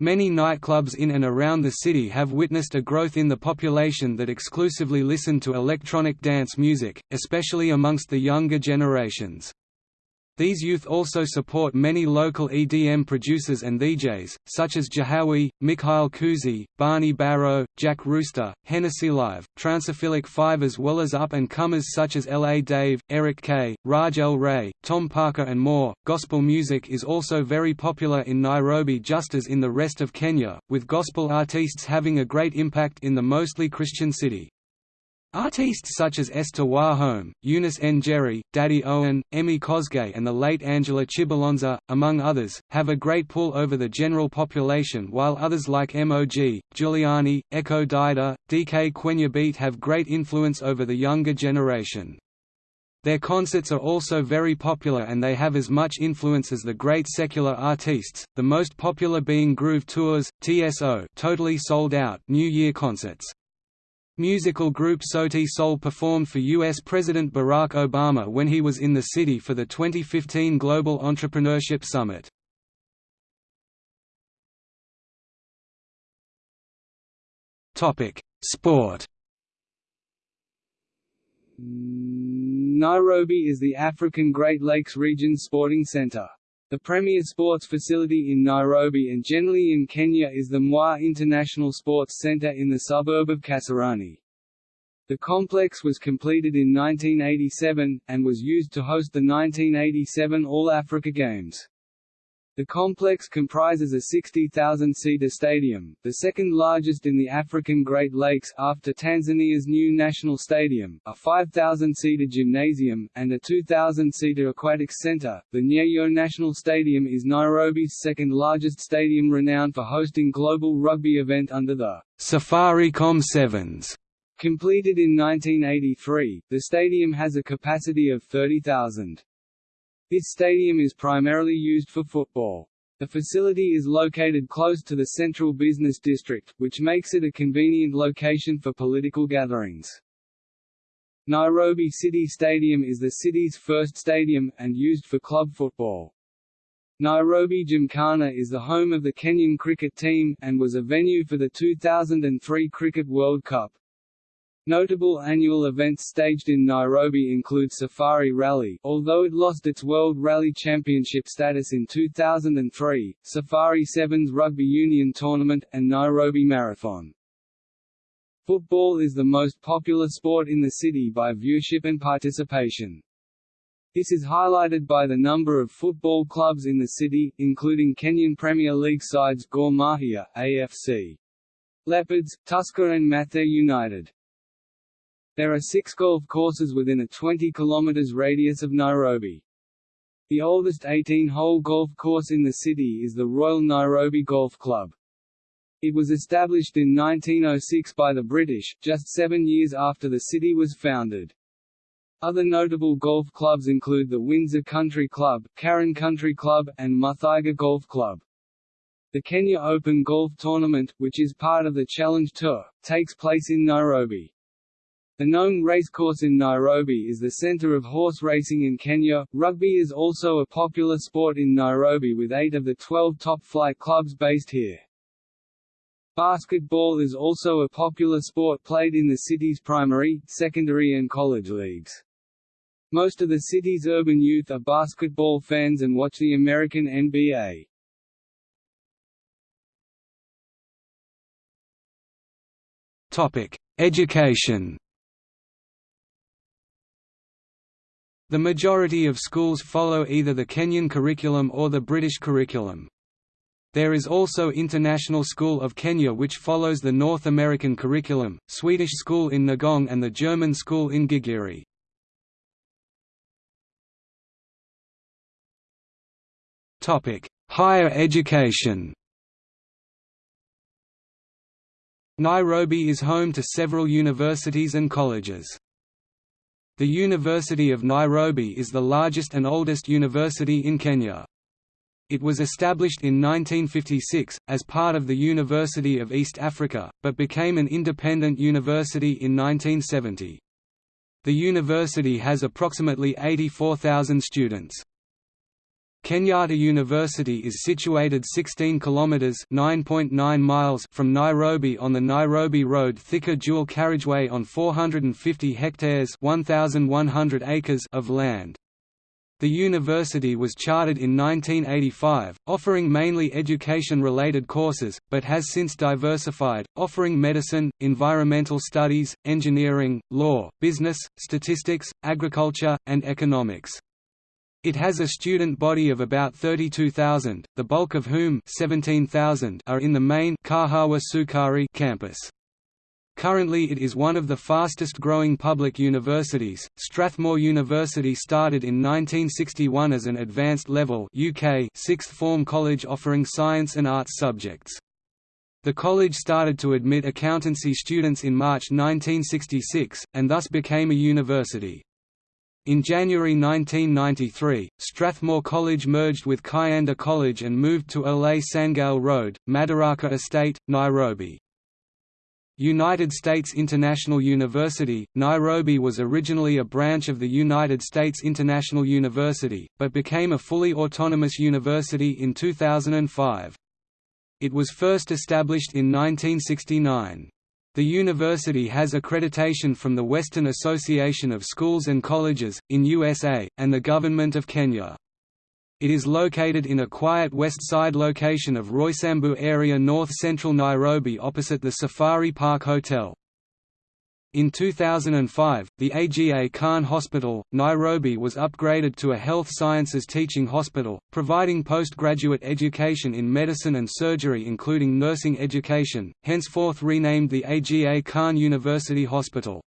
Many nightclubs in and around the city have witnessed a growth in the population that exclusively listen to electronic dance music, especially amongst the younger generations. These youth also support many local EDM producers and DJs, such as Jahawi, Mikhail Kuzi, Barney Barrow, Jack Rooster, Hennessy Live, Transophilic 5 as well as up-and-comers such as L.A. Dave, Eric Kay, Raj L. Ray, Tom Parker and more. Gospel music is also very popular in Nairobi just as in the rest of Kenya, with gospel artists having a great impact in the mostly Christian city. Artists such as Esther Wahome, Eunice Njeri, Daddy Owen, Emmy Kosgei and the late Angela Chibalonza, among others, have a great pull over the general population while others like MOG, Juliani, Eko Dydda, DK Kwenye Beat have great influence over the younger generation. Their concerts are also very popular and they have as much influence as the great secular artists, the most popular being Groove Tours, TSO totally sold out New Year concerts. Musical group Sauti Sol performed for U.S. President Barack Obama when he was in the city for the 2015 Global Entrepreneurship Summit. Sport Nairobi is the African Great Lakes Region's sporting center. The premier sports facility in Nairobi and generally in Kenya is the Moi International Sports Center in the suburb of Kasarani. The complex was completed in 1987, and was used to host the 1987 All-Africa Games. The complex comprises a 60,000-seater stadium, the second largest in the African Great Lakes after Tanzania's new national stadium, a 5,000-seater gymnasium, and a 2,000-seater aquatics center. The Nyayo National Stadium is Nairobi's second largest stadium renowned for hosting global rugby event under the Safaricom Sevens. Completed in 1983, the stadium has a capacity of 30,000. This stadium is primarily used for football. The facility is located close to the central business district, which makes it a convenient location for political gatherings. Nairobi City Stadium is the city's first stadium, and used for club football. Nairobi Gymkhana is the home of the Kenyan cricket team, and was a venue for the 2003 Cricket World Cup. Notable annual events staged in Nairobi include Safari Rally although it lost its World Rally Championship status in 2003, Safari Sevens Rugby Union Tournament, and Nairobi Marathon. Football is the most popular sport in the city by viewership and participation. This is highlighted by the number of football clubs in the city, including Kenyan Premier League sides Gor Mahia, AFC. Leopards, Tusker and Mathare United. There are six golf courses within a 20 km radius of Nairobi. The oldest 18-hole golf course in the city is the Royal Nairobi Golf Club. It was established in 1906 by the British, just seven years after the city was founded. Other notable golf clubs include the Windsor Country Club, Karen Country Club, and Muthaiga Golf Club. The Kenya Open Golf Tournament, which is part of the Challenge Tour, takes place in Nairobi. The Ngong Racecourse in Nairobi is the center of horse racing in Kenya. Rugby is also a popular sport in Nairobi with eight of the 12 top flight clubs based here. Basketball is also a popular sport played in the city's primary, secondary and college leagues. Most of the city's urban youth are basketball fans and watch the American NBA. Topic: Education. The majority of schools follow either the Kenyan curriculum or the British curriculum. There is also International School of Kenya which follows the North American curriculum, Swedish School in Ngong and the German School in Gigiri. Higher education Nairobi is home to several universities and colleges. The University of Nairobi is the largest and oldest university in Kenya. It was established in 1956, as part of the University of East Africa, but became an independent university in 1970. The university has approximately 84,000 students. Kenyatta University is situated 16 kilometers (9.9 miles) from Nairobi on the Nairobi Road Thika dual carriageway on 450 hectares (1100 acres) of land. The university was chartered in 1985, offering mainly education-related courses, but has since diversified, offering medicine, environmental studies, engineering, law, business, statistics, agriculture, and economics. It has a student body of about 32,000, the bulk of whom 17,000 are in the main Kahawa Sukari campus. Currently it is one of the fastest growing public universities. Strathmore University started in 1961 as an advanced level UK sixth form college offering science and arts subjects. The college started to admit accountancy students in March 1966, and thus became a university. In January 1993, Strathmore College merged with Kianda College and moved to Ole Sangale Road, Madaraka Estate, Nairobi. United States International University, Nairobi was originally a branch of the United States International University, but became a fully autonomous university in 2005. It was first established in 1969. The university has accreditation from the Western Association of Schools and Colleges, in USA, and the Government of Kenya. It is located in a quiet west side location of Roysambu area north-central Nairobi opposite the Safari Park Hotel. In 2005, the AGA Khan Hospital, Nairobi was upgraded to a health sciences teaching hospital, providing postgraduate education in medicine and surgery including nursing education, henceforth renamed the AGA Khan University Hospital.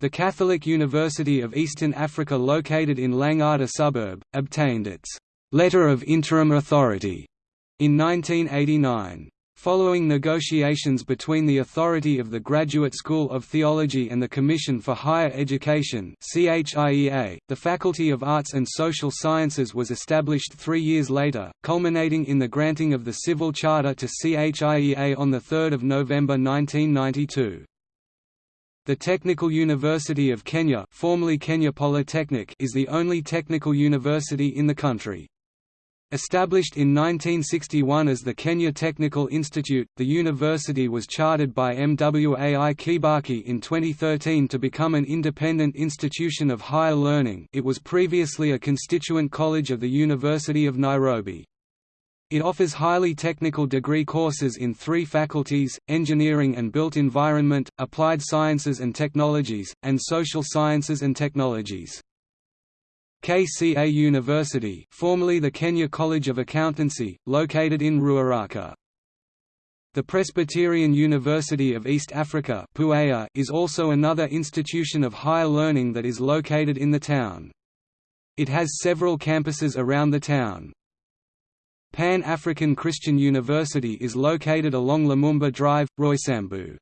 The Catholic University of Eastern Africa located in Langata suburb, obtained its «letter of interim authority» in 1989. Following negotiations between the authority of the Graduate School of Theology and the Commission for Higher Education the Faculty of Arts and Social Sciences was established three years later, culminating in the granting of the Civil Charter to CHIEA on 3 November 1992. The Technical University of Kenya, formerly Kenya Polytechnic, is the only technical university in the country. Established in 1961 as the Kenya Technical Institute, the university was chartered by MWAI Kibaki in 2013 to become an independent institution of higher learning it was previously a constituent college of the University of Nairobi. It offers highly technical degree courses in three faculties, engineering and built environment, applied sciences and technologies, and social sciences and technologies. KCA University formerly the Kenya College of Accountancy, located in Ruaraka. The Presbyterian University of East Africa is also another institution of higher learning that is located in the town. It has several campuses around the town. Pan-African Christian University is located along Lumumba Drive, Roysambu.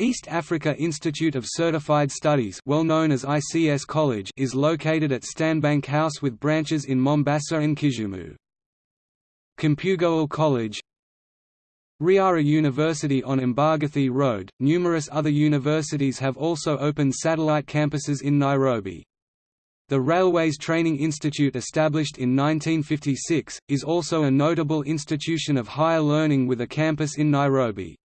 East Africa Institute of Certified Studies well known as ICS College is located at Stanbank House with branches in Mombasa and Kisumu. Kipugowal College Riara University on Mbagathi Road. Numerous other universities have also opened satellite campuses in Nairobi. The Railways Training Institute established in 1956, is also a notable institution of higher learning with a campus in Nairobi.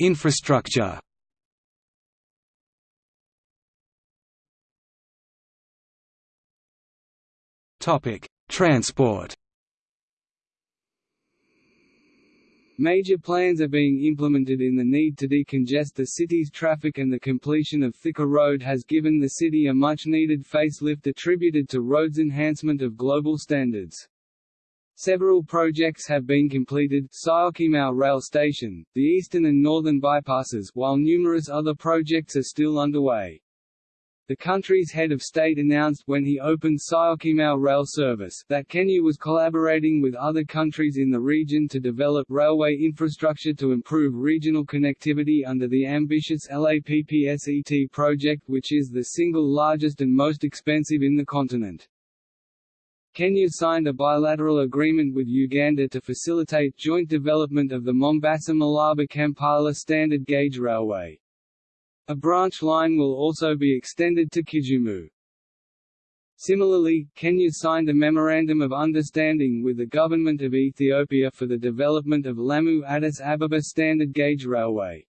Infrastructure Topic: Transport Major plans are being implemented in the need to decongest the city's traffic and the completion of Thika Road has given the city a much-needed facelift attributed to roads enhancement of global standards. Several projects have been completed Syokimau Rail Station, the eastern and northern bypasses while numerous other projects are still underway. The country's head of state announced when he opened Syokimau rail service that Kenya was collaborating with other countries in the region to develop railway infrastructure to improve regional connectivity under the ambitious LAPSSET project which is the single largest and most expensive in the continent. Kenya signed a bilateral agreement with Uganda to facilitate joint development of the Mombasa-Malaba-Kampala standard gauge railway. A branch line will also be extended to Kisumu. Similarly, Kenya signed a Memorandum of Understanding with the Government of Ethiopia for the development of Lamu-Addis Ababa standard gauge railway.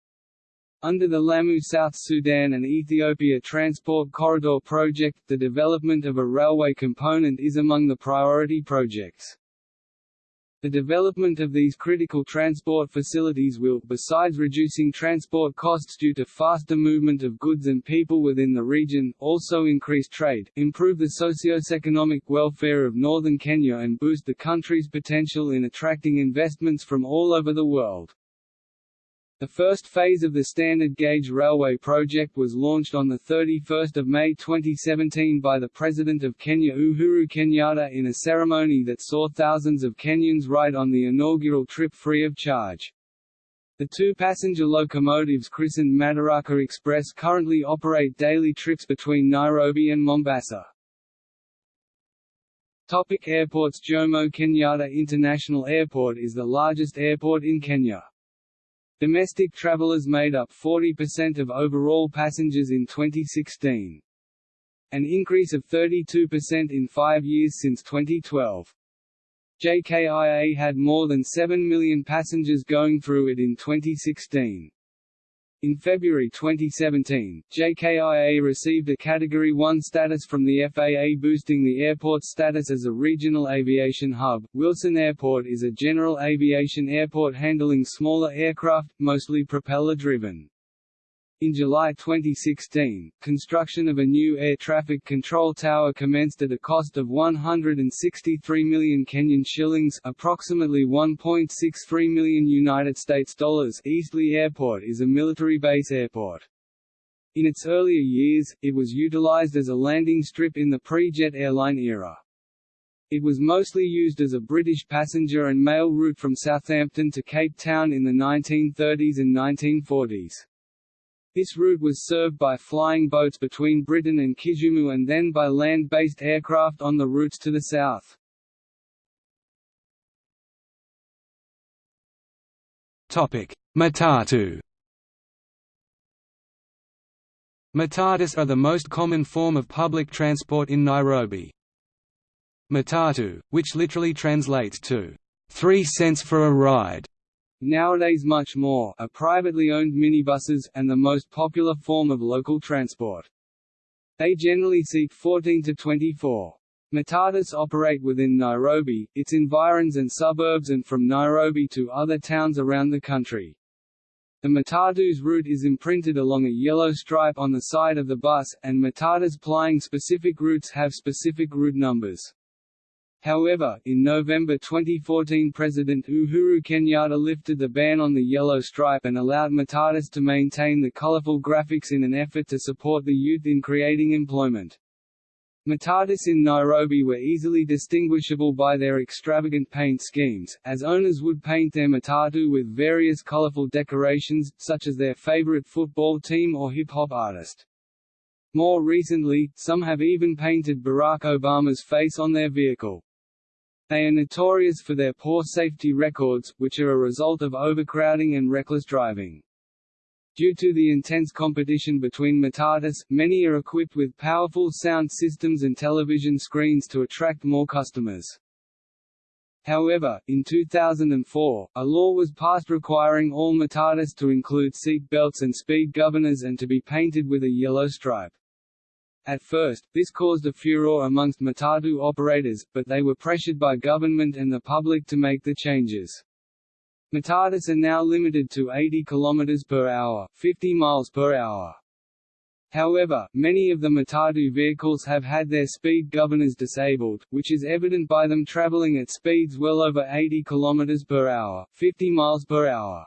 Under the Lamu South Sudan and Ethiopia Transport Corridor project, the development of a railway component is among the priority projects. The development of these critical transport facilities will, besides reducing transport costs due to faster movement of goods and people within the region, also increase trade, improve the socio-economic welfare of northern Kenya and boost the country's potential in attracting investments from all over the world. The first phase of the standard gauge railway project was launched on 31 May 2017 by the President of Kenya Uhuru Kenyatta in a ceremony that saw thousands of Kenyans ride on the inaugural trip free of charge. The two passenger locomotives christened Madaraka Express currently operate daily trips between Nairobi and Mombasa. Topic airports Jomo Kenyatta International Airport is the largest airport in Kenya. Domestic travelers made up 40% of overall passengers in 2016. An increase of 32% in five years since 2012. JKIA had more than 7 million passengers going through it in 2016. In February 2017, JKIA received a Category 1 status from the FAA boosting the airport's status as a regional aviation hub. Wilson Airport is a general aviation airport handling smaller aircraft, mostly propeller-driven. In July 2016, construction of a new air traffic control tower commenced at a cost of 163 million Kenyan shillings, approximately 1.63 million United States dollars. Eastleigh Airport is a military base airport. In its earlier years, it was utilized as a landing strip in the pre-jet airline era. It was mostly used as a British passenger and mail route from Southampton to Cape Town in the 1930s and 1940s. This route was served by flying boats between Britain and Kisumu and then by land-based aircraft on the routes to the south. Matatu Matatus are the most common form of public transport in Nairobi. Matatu, which literally translates to, three cents for a ride, Nowadays much more, are privately owned minibuses, and the most popular form of local transport. They generally seat 14 to 24. Matatus operate within Nairobi, its environs and suburbs and from Nairobi to other towns around the country. The Matatu's route is imprinted along a yellow stripe on the side of the bus, and Matatus plying specific routes have specific route numbers. However, in November 2014 President Uhuru Kenyatta lifted the ban on the yellow stripe and allowed Matatus to maintain the colorful graphics in an effort to support the youth in creating employment. Matatus in Nairobi were easily distinguishable by their extravagant paint schemes, as owners would paint their matatu with various colorful decorations, such as their favorite football team or hip-hop artist. More recently, some have even painted Barack Obama's face on their vehicle. They are notorious for their poor safety records, which are a result of overcrowding and reckless driving. Due to the intense competition between Matatus, many are equipped with powerful sound systems and television screens to attract more customers. However, in 2004, a law was passed requiring all Matatus to include seat belts and speed governors and to be painted with a yellow stripe. At first, this caused a furor amongst Matatu operators, but they were pressured by government and the public to make the changes. Matatus are now limited to 80 km per hour, 50 miles per hour. However, many of the Matatu vehicles have had their speed governors disabled, which is evident by them traveling at speeds well over 80 km per hour, 50 miles per hour.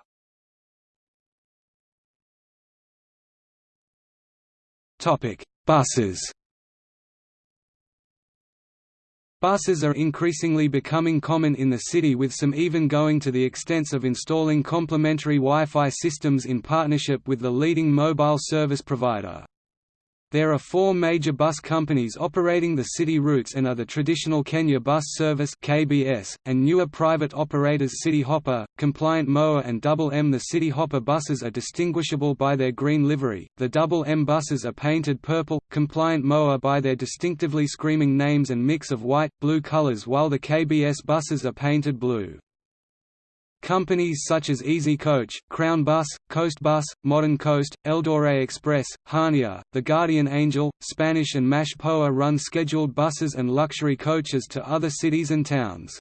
Topic: Buses Buses are increasingly becoming common in the city with some even going to the extent of installing complementary Wi-Fi systems in partnership with the leading mobile service provider. There are four major bus companies operating the city routes and are the traditional Kenya Bus Service (KBS) and newer private operators Citi Hoppa, Compliant Moa and Double M. The Citi Hoppa buses are distinguishable by their green livery. The Double M buses are painted purple, Compliant Moa by their distinctively screaming names and mix of white, blue colors, while the KBS buses are painted blue. Companies such as Easy Coach, Crown Bus, Coast Bus, Modern Coast, Eldoret Express, Hania, The Guardian Angel, Spanish and Mash Poa run scheduled buses and luxury coaches to other cities and towns.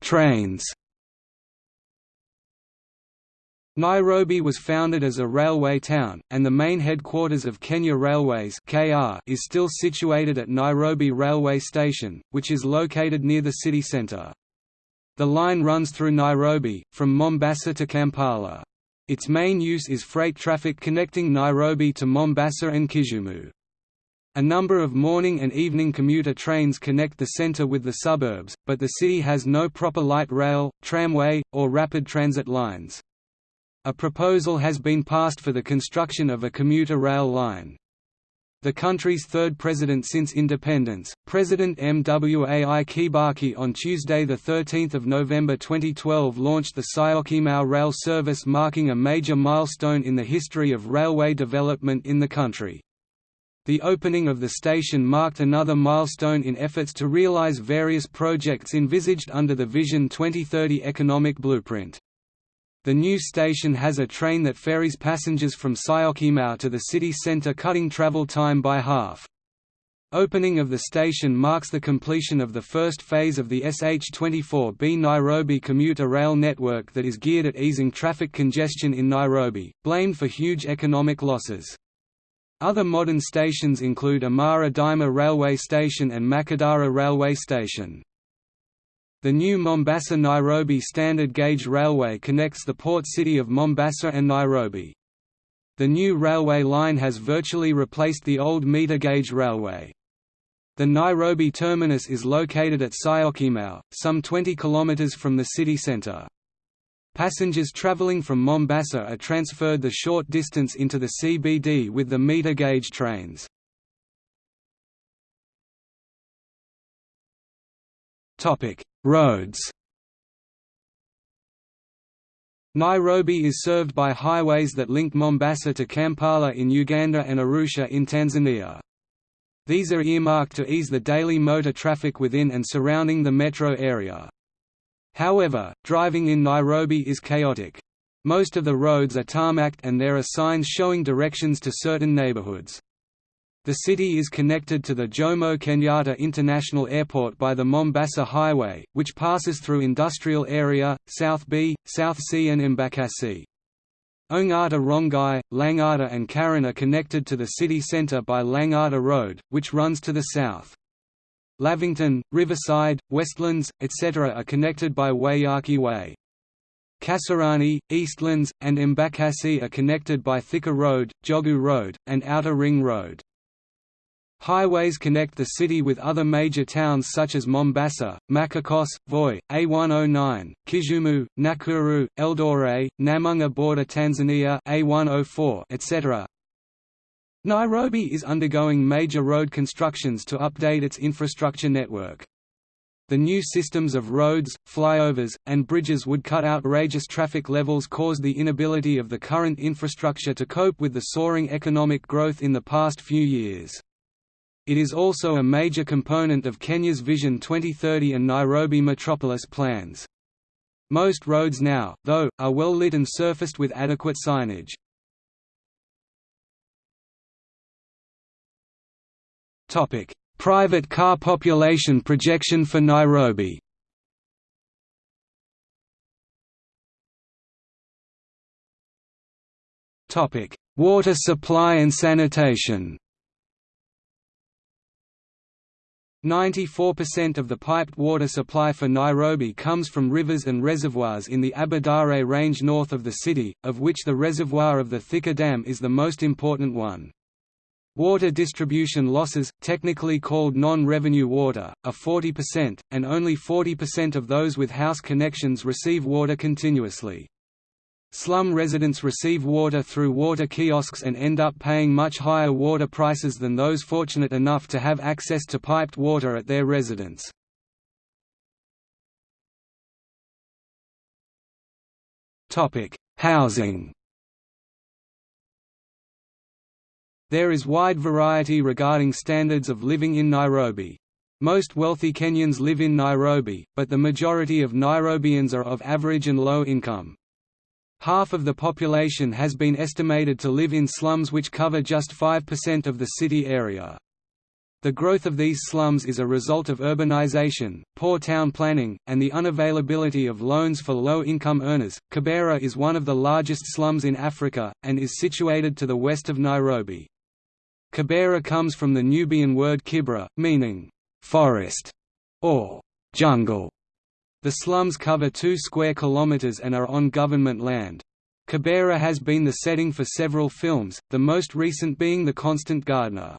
Trains Nairobi was founded as a railway town, and the main headquarters of Kenya Railways (KR) is still situated at Nairobi Railway Station, which is located near the city centre. The line runs through Nairobi, from Mombasa to Kampala. Its main use is freight traffic connecting Nairobi to Mombasa and Kisumu. A number of morning and evening commuter trains connect the centre with the suburbs, but the city has no proper light rail, tramway, or rapid transit lines. A proposal has been passed for the construction of a commuter rail line. The country's third president since independence, President Mwai Kibaki on Tuesday 13 November 2012 launched the Syokimau rail service marking a major milestone in the history of railway development in the country. The opening of the station marked another milestone in efforts to realize various projects envisaged under the Vision 2030 economic blueprint. The new station has a train that ferries passengers from Syokimau to the city centre cutting travel time by half. Opening of the station marks the completion of the first phase of the SH24B Nairobi commuter rail network that is geared at easing traffic congestion in Nairobi, blamed for huge economic losses. Other modern stations include Imara Daima Railway Station and Makadara Railway Station. The new Mombasa–Nairobi standard gauge railway connects the port city of Mombasa and Nairobi. The new railway line has virtually replaced the old meter gauge railway. The Nairobi terminus is located at Syokimau, some 20 km from the city centre. Passengers travelling from Mombasa are transferred the short distance into the CBD with the meter gauge trains. Topic: Roads. Nairobi is served by highways that link Mombasa to Kampala in Uganda and Arusha in Tanzania. These are earmarked to ease the daily motor traffic within and surrounding the metro area. However, driving in Nairobi is chaotic. Most of the roads are tarmacked and there are signs showing directions to certain neighborhoods. The city is connected to the Jomo Kenyatta International Airport by the Mombasa Highway, which passes through industrial area, South B, South C and Embakasi. Ongata Rongai, Langata and Karen are connected to the city centre by Langata Road, which runs to the south. Lavington, Riverside, Westlands, etc. are connected by Waiyaki Way. Kasarani, Eastlands, and Embakasi are connected by Thika Road, Jogoo Road, and Outer Ring Road. Highways connect the city with other major towns such as Mombasa, Machakos, Voi, A109, Kisumu, Nakuru, Eldoret, Namanga border Tanzania A104, etc. Nairobi is undergoing major road constructions to update its infrastructure network. The new systems of roads, flyovers, and bridges would cut outrageous traffic levels caused the inability of the current infrastructure to cope with the soaring economic growth in the past few years. It is also a major component of Kenya's Vision 2030 and Nairobi Metropolis plans. Most roads now, though, are well lit and surfaced with adequate signage. Private car population projection for Nairobi Water supply and sanitation 94% of the piped water supply for Nairobi comes from rivers and reservoirs in the Aberdare Range north of the city, of which the reservoir of the Thika Dam is the most important one. Water distribution losses, technically called non-revenue water, are 40%, and only 40% of those with house connections receive water continuously. Slum residents receive water through water kiosks and end up paying much higher water prices than those fortunate enough to have access to piped water at their residence. Housing There is wide variety regarding standards of living in Nairobi. Most wealthy Kenyans live in Nairobi, but the majority of Nairobians are of average and low income. Half of the population has been estimated to live in slums which cover just 5% of the city area. The growth of these slums is a result of urbanization, poor town planning, and the unavailability of loans for low-income earners. Kibera is one of the largest slums in Africa, and is situated to the west of Nairobi. Kibera comes from the Nubian word kibra, meaning forest or jungle. The slums cover 2 square kilometers and are on government land. Kibera has been the setting for several films, the most recent being The Constant Gardener.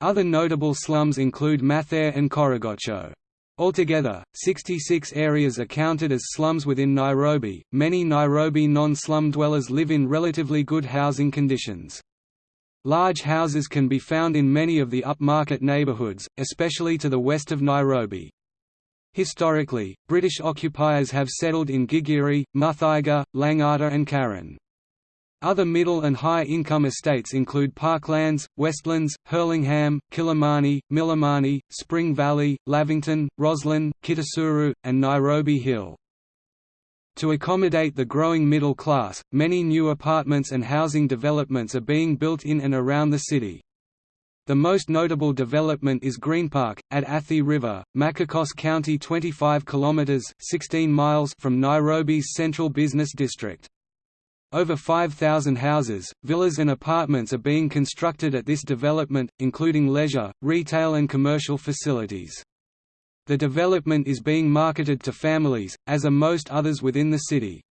Other notable slums include Mathare and Korogocho. Altogether, 66 areas are counted as slums within Nairobi. Many Nairobi non-slum dwellers live in relatively good housing conditions. Large houses can be found in many of the upmarket neighborhoods, especially to the west of Nairobi. Historically, British occupiers have settled in Gigiri, Muthaiga, Langata and Karen. Other middle and high-income estates include Parklands, Westlands, Hurlingham, Kilimani, Milimani, Spring Valley, Lavington, Rosslyn, Kitisuru, and Nairobi Hill. To accommodate the growing middle class, many new apartments and housing developments are being built in and around the city. The most notable development is Greenpark, at Athi River, Machakos County 25 km 16 miles from Nairobi's central business district. Over 5,000 houses, villas and apartments are being constructed at this development, including leisure, retail and commercial facilities. The development is being marketed to families, as are most others within the city.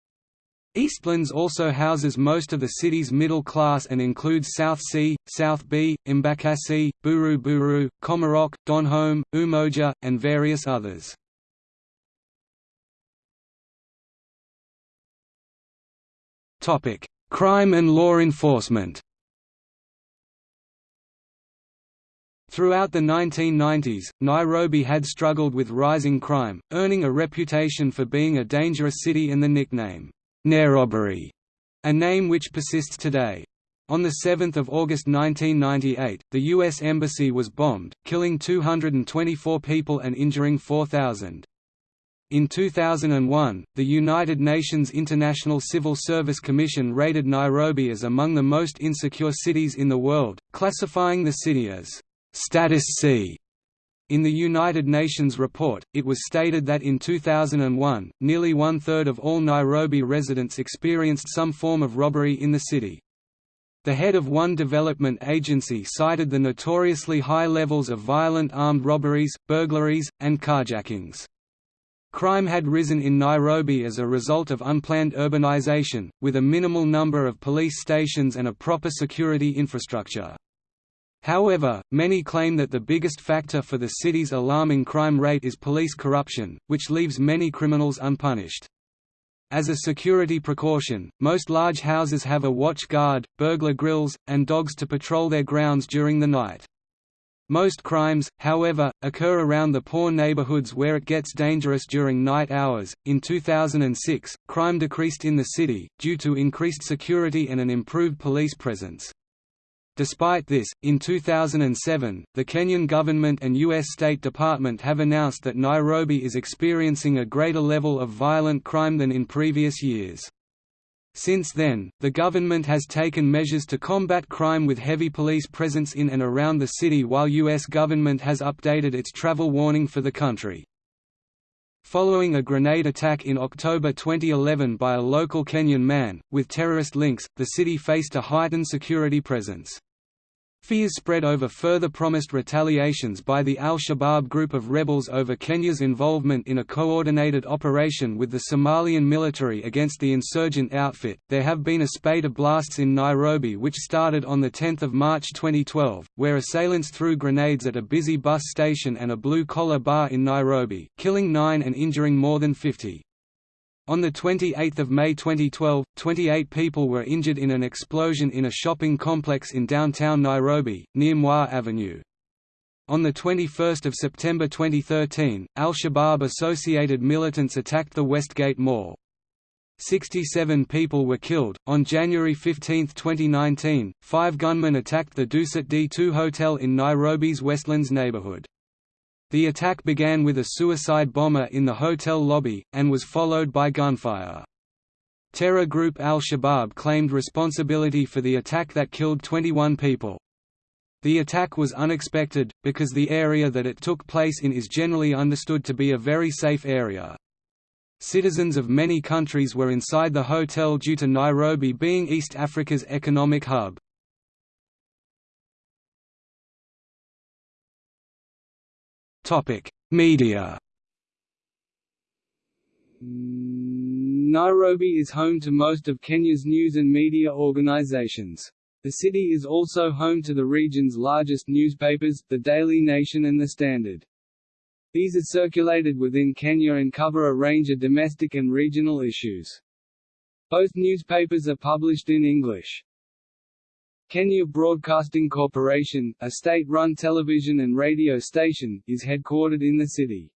Eastlands also houses most of the city's middle class and includes South C, South B, Embakasi, Buru Buru, Komarock, Donholm, Umoja, and various others. Crime and law enforcement Throughout the 1990s, Nairobi had struggled with rising crime, earning a reputation for being a dangerous city and the nickname, Nairobbery, a name which persists today. On 7 August 1998, the U.S. Embassy was bombed, killing 224 people and injuring 4,000. In 2001, the United Nations International Civil Service Commission rated Nairobi as among the most insecure cities in the world, classifying the city as «status C» In the United Nations report, it was stated that in 2001, nearly one-third of all Nairobi residents experienced some form of robbery in the city. The head of one development agency cited the notoriously high levels of violent armed robberies, burglaries, and carjackings. Crime had risen in Nairobi as a result of unplanned urbanization, with a minimal number of police stations and a proper security infrastructure. However, many claim that the biggest factor for the city's alarming crime rate is police corruption, which leaves many criminals unpunished. As a security precaution, most large houses have a watch guard, burglar grills, and dogs to patrol their grounds during the night. Most crimes, however, occur around the poor neighborhoods where it gets dangerous during night hours. In 2006, crime decreased in the city, due to increased security and an improved police presence. Despite this, in 2007, the Kenyan government and U.S. State Department have announced that Nairobi is experiencing a greater level of violent crime than in previous years. Since then, the government has taken measures to combat crime with heavy police presence in and around the city while U.S. government has updated its travel warning for the country. Following a grenade attack in October 2011 by a local Kenyan man, with terrorist links, the city faced a heightened security presence. Fears spread over further promised retaliations by the al-Shabaab group of rebels over Kenya's involvement in a coordinated operation with the Somalian military against the insurgent outfit. There have been a spate of blasts in Nairobi which started on 10 March 2012, where assailants threw grenades at a busy bus station and a blue-collar bar in Nairobi, killing nine and injuring more than 50. On 28 May 2012, 28 people were injured in an explosion in a shopping complex in downtown Nairobi, near Moi Avenue. On 21 September 2013, al-Shabaab-associated militants attacked the Westgate Mall. 67 people were killed. On January 15, 2019, five gunmen attacked the Dusit D2 hotel in Nairobi's Westlands neighborhood. The attack began with a suicide bomber in the hotel lobby, and was followed by gunfire. Terror group al-Shabaab claimed responsibility for the attack that killed 21 people. The attack was unexpected, because the area that it took place in is generally understood to be a very safe area. Citizens of many countries were inside the hotel due to Nairobi being East Africa's economic hub. Media Nairobi is home to most of Kenya's news and media organizations. The city is also home to the region's largest newspapers, The Daily Nation and The Standard. These are circulated within Kenya and cover a range of domestic and regional issues. Both newspapers are published in English. Kenya Broadcasting Corporation, a state-run television and radio station, is headquartered in the city.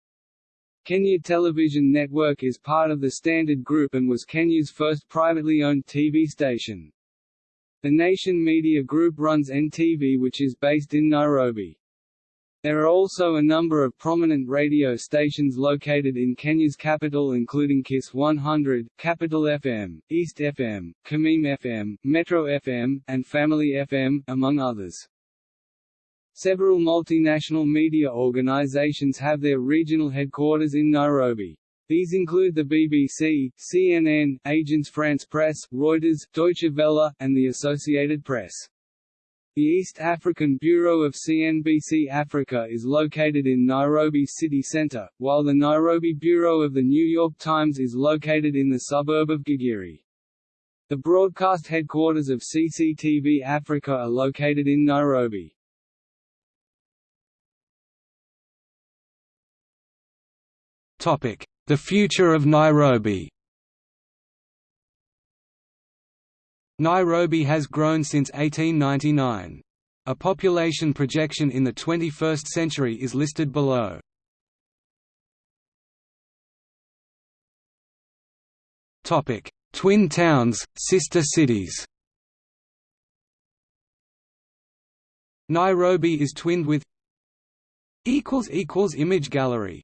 Kenya Television Network is part of the Standard Group and was Kenya's first privately owned TV station. The Nation Media Group runs NTV which is based in Nairobi. There are also a number of prominent radio stations located in Kenya's capital including KISS 100, Capital FM, East FM, Kameme FM, Metro FM, and Family FM, among others. Several multinational media organizations have their regional headquarters in Nairobi. These include the BBC, CNN, Agence France Presse, Reuters, Deutsche Welle, and the Associated Press. The East African Bureau of CNBC Africa is located in Nairobi city centre, while the Nairobi Bureau of The New York Times is located in the suburb of Gigiri. The broadcast headquarters of CCTV Africa are located in Nairobi. The future of Nairobi Nairobi has grown since 1899. A population projection in the 21st century is listed below. Twin towns, sister cities Nairobi is twinned with Image gallery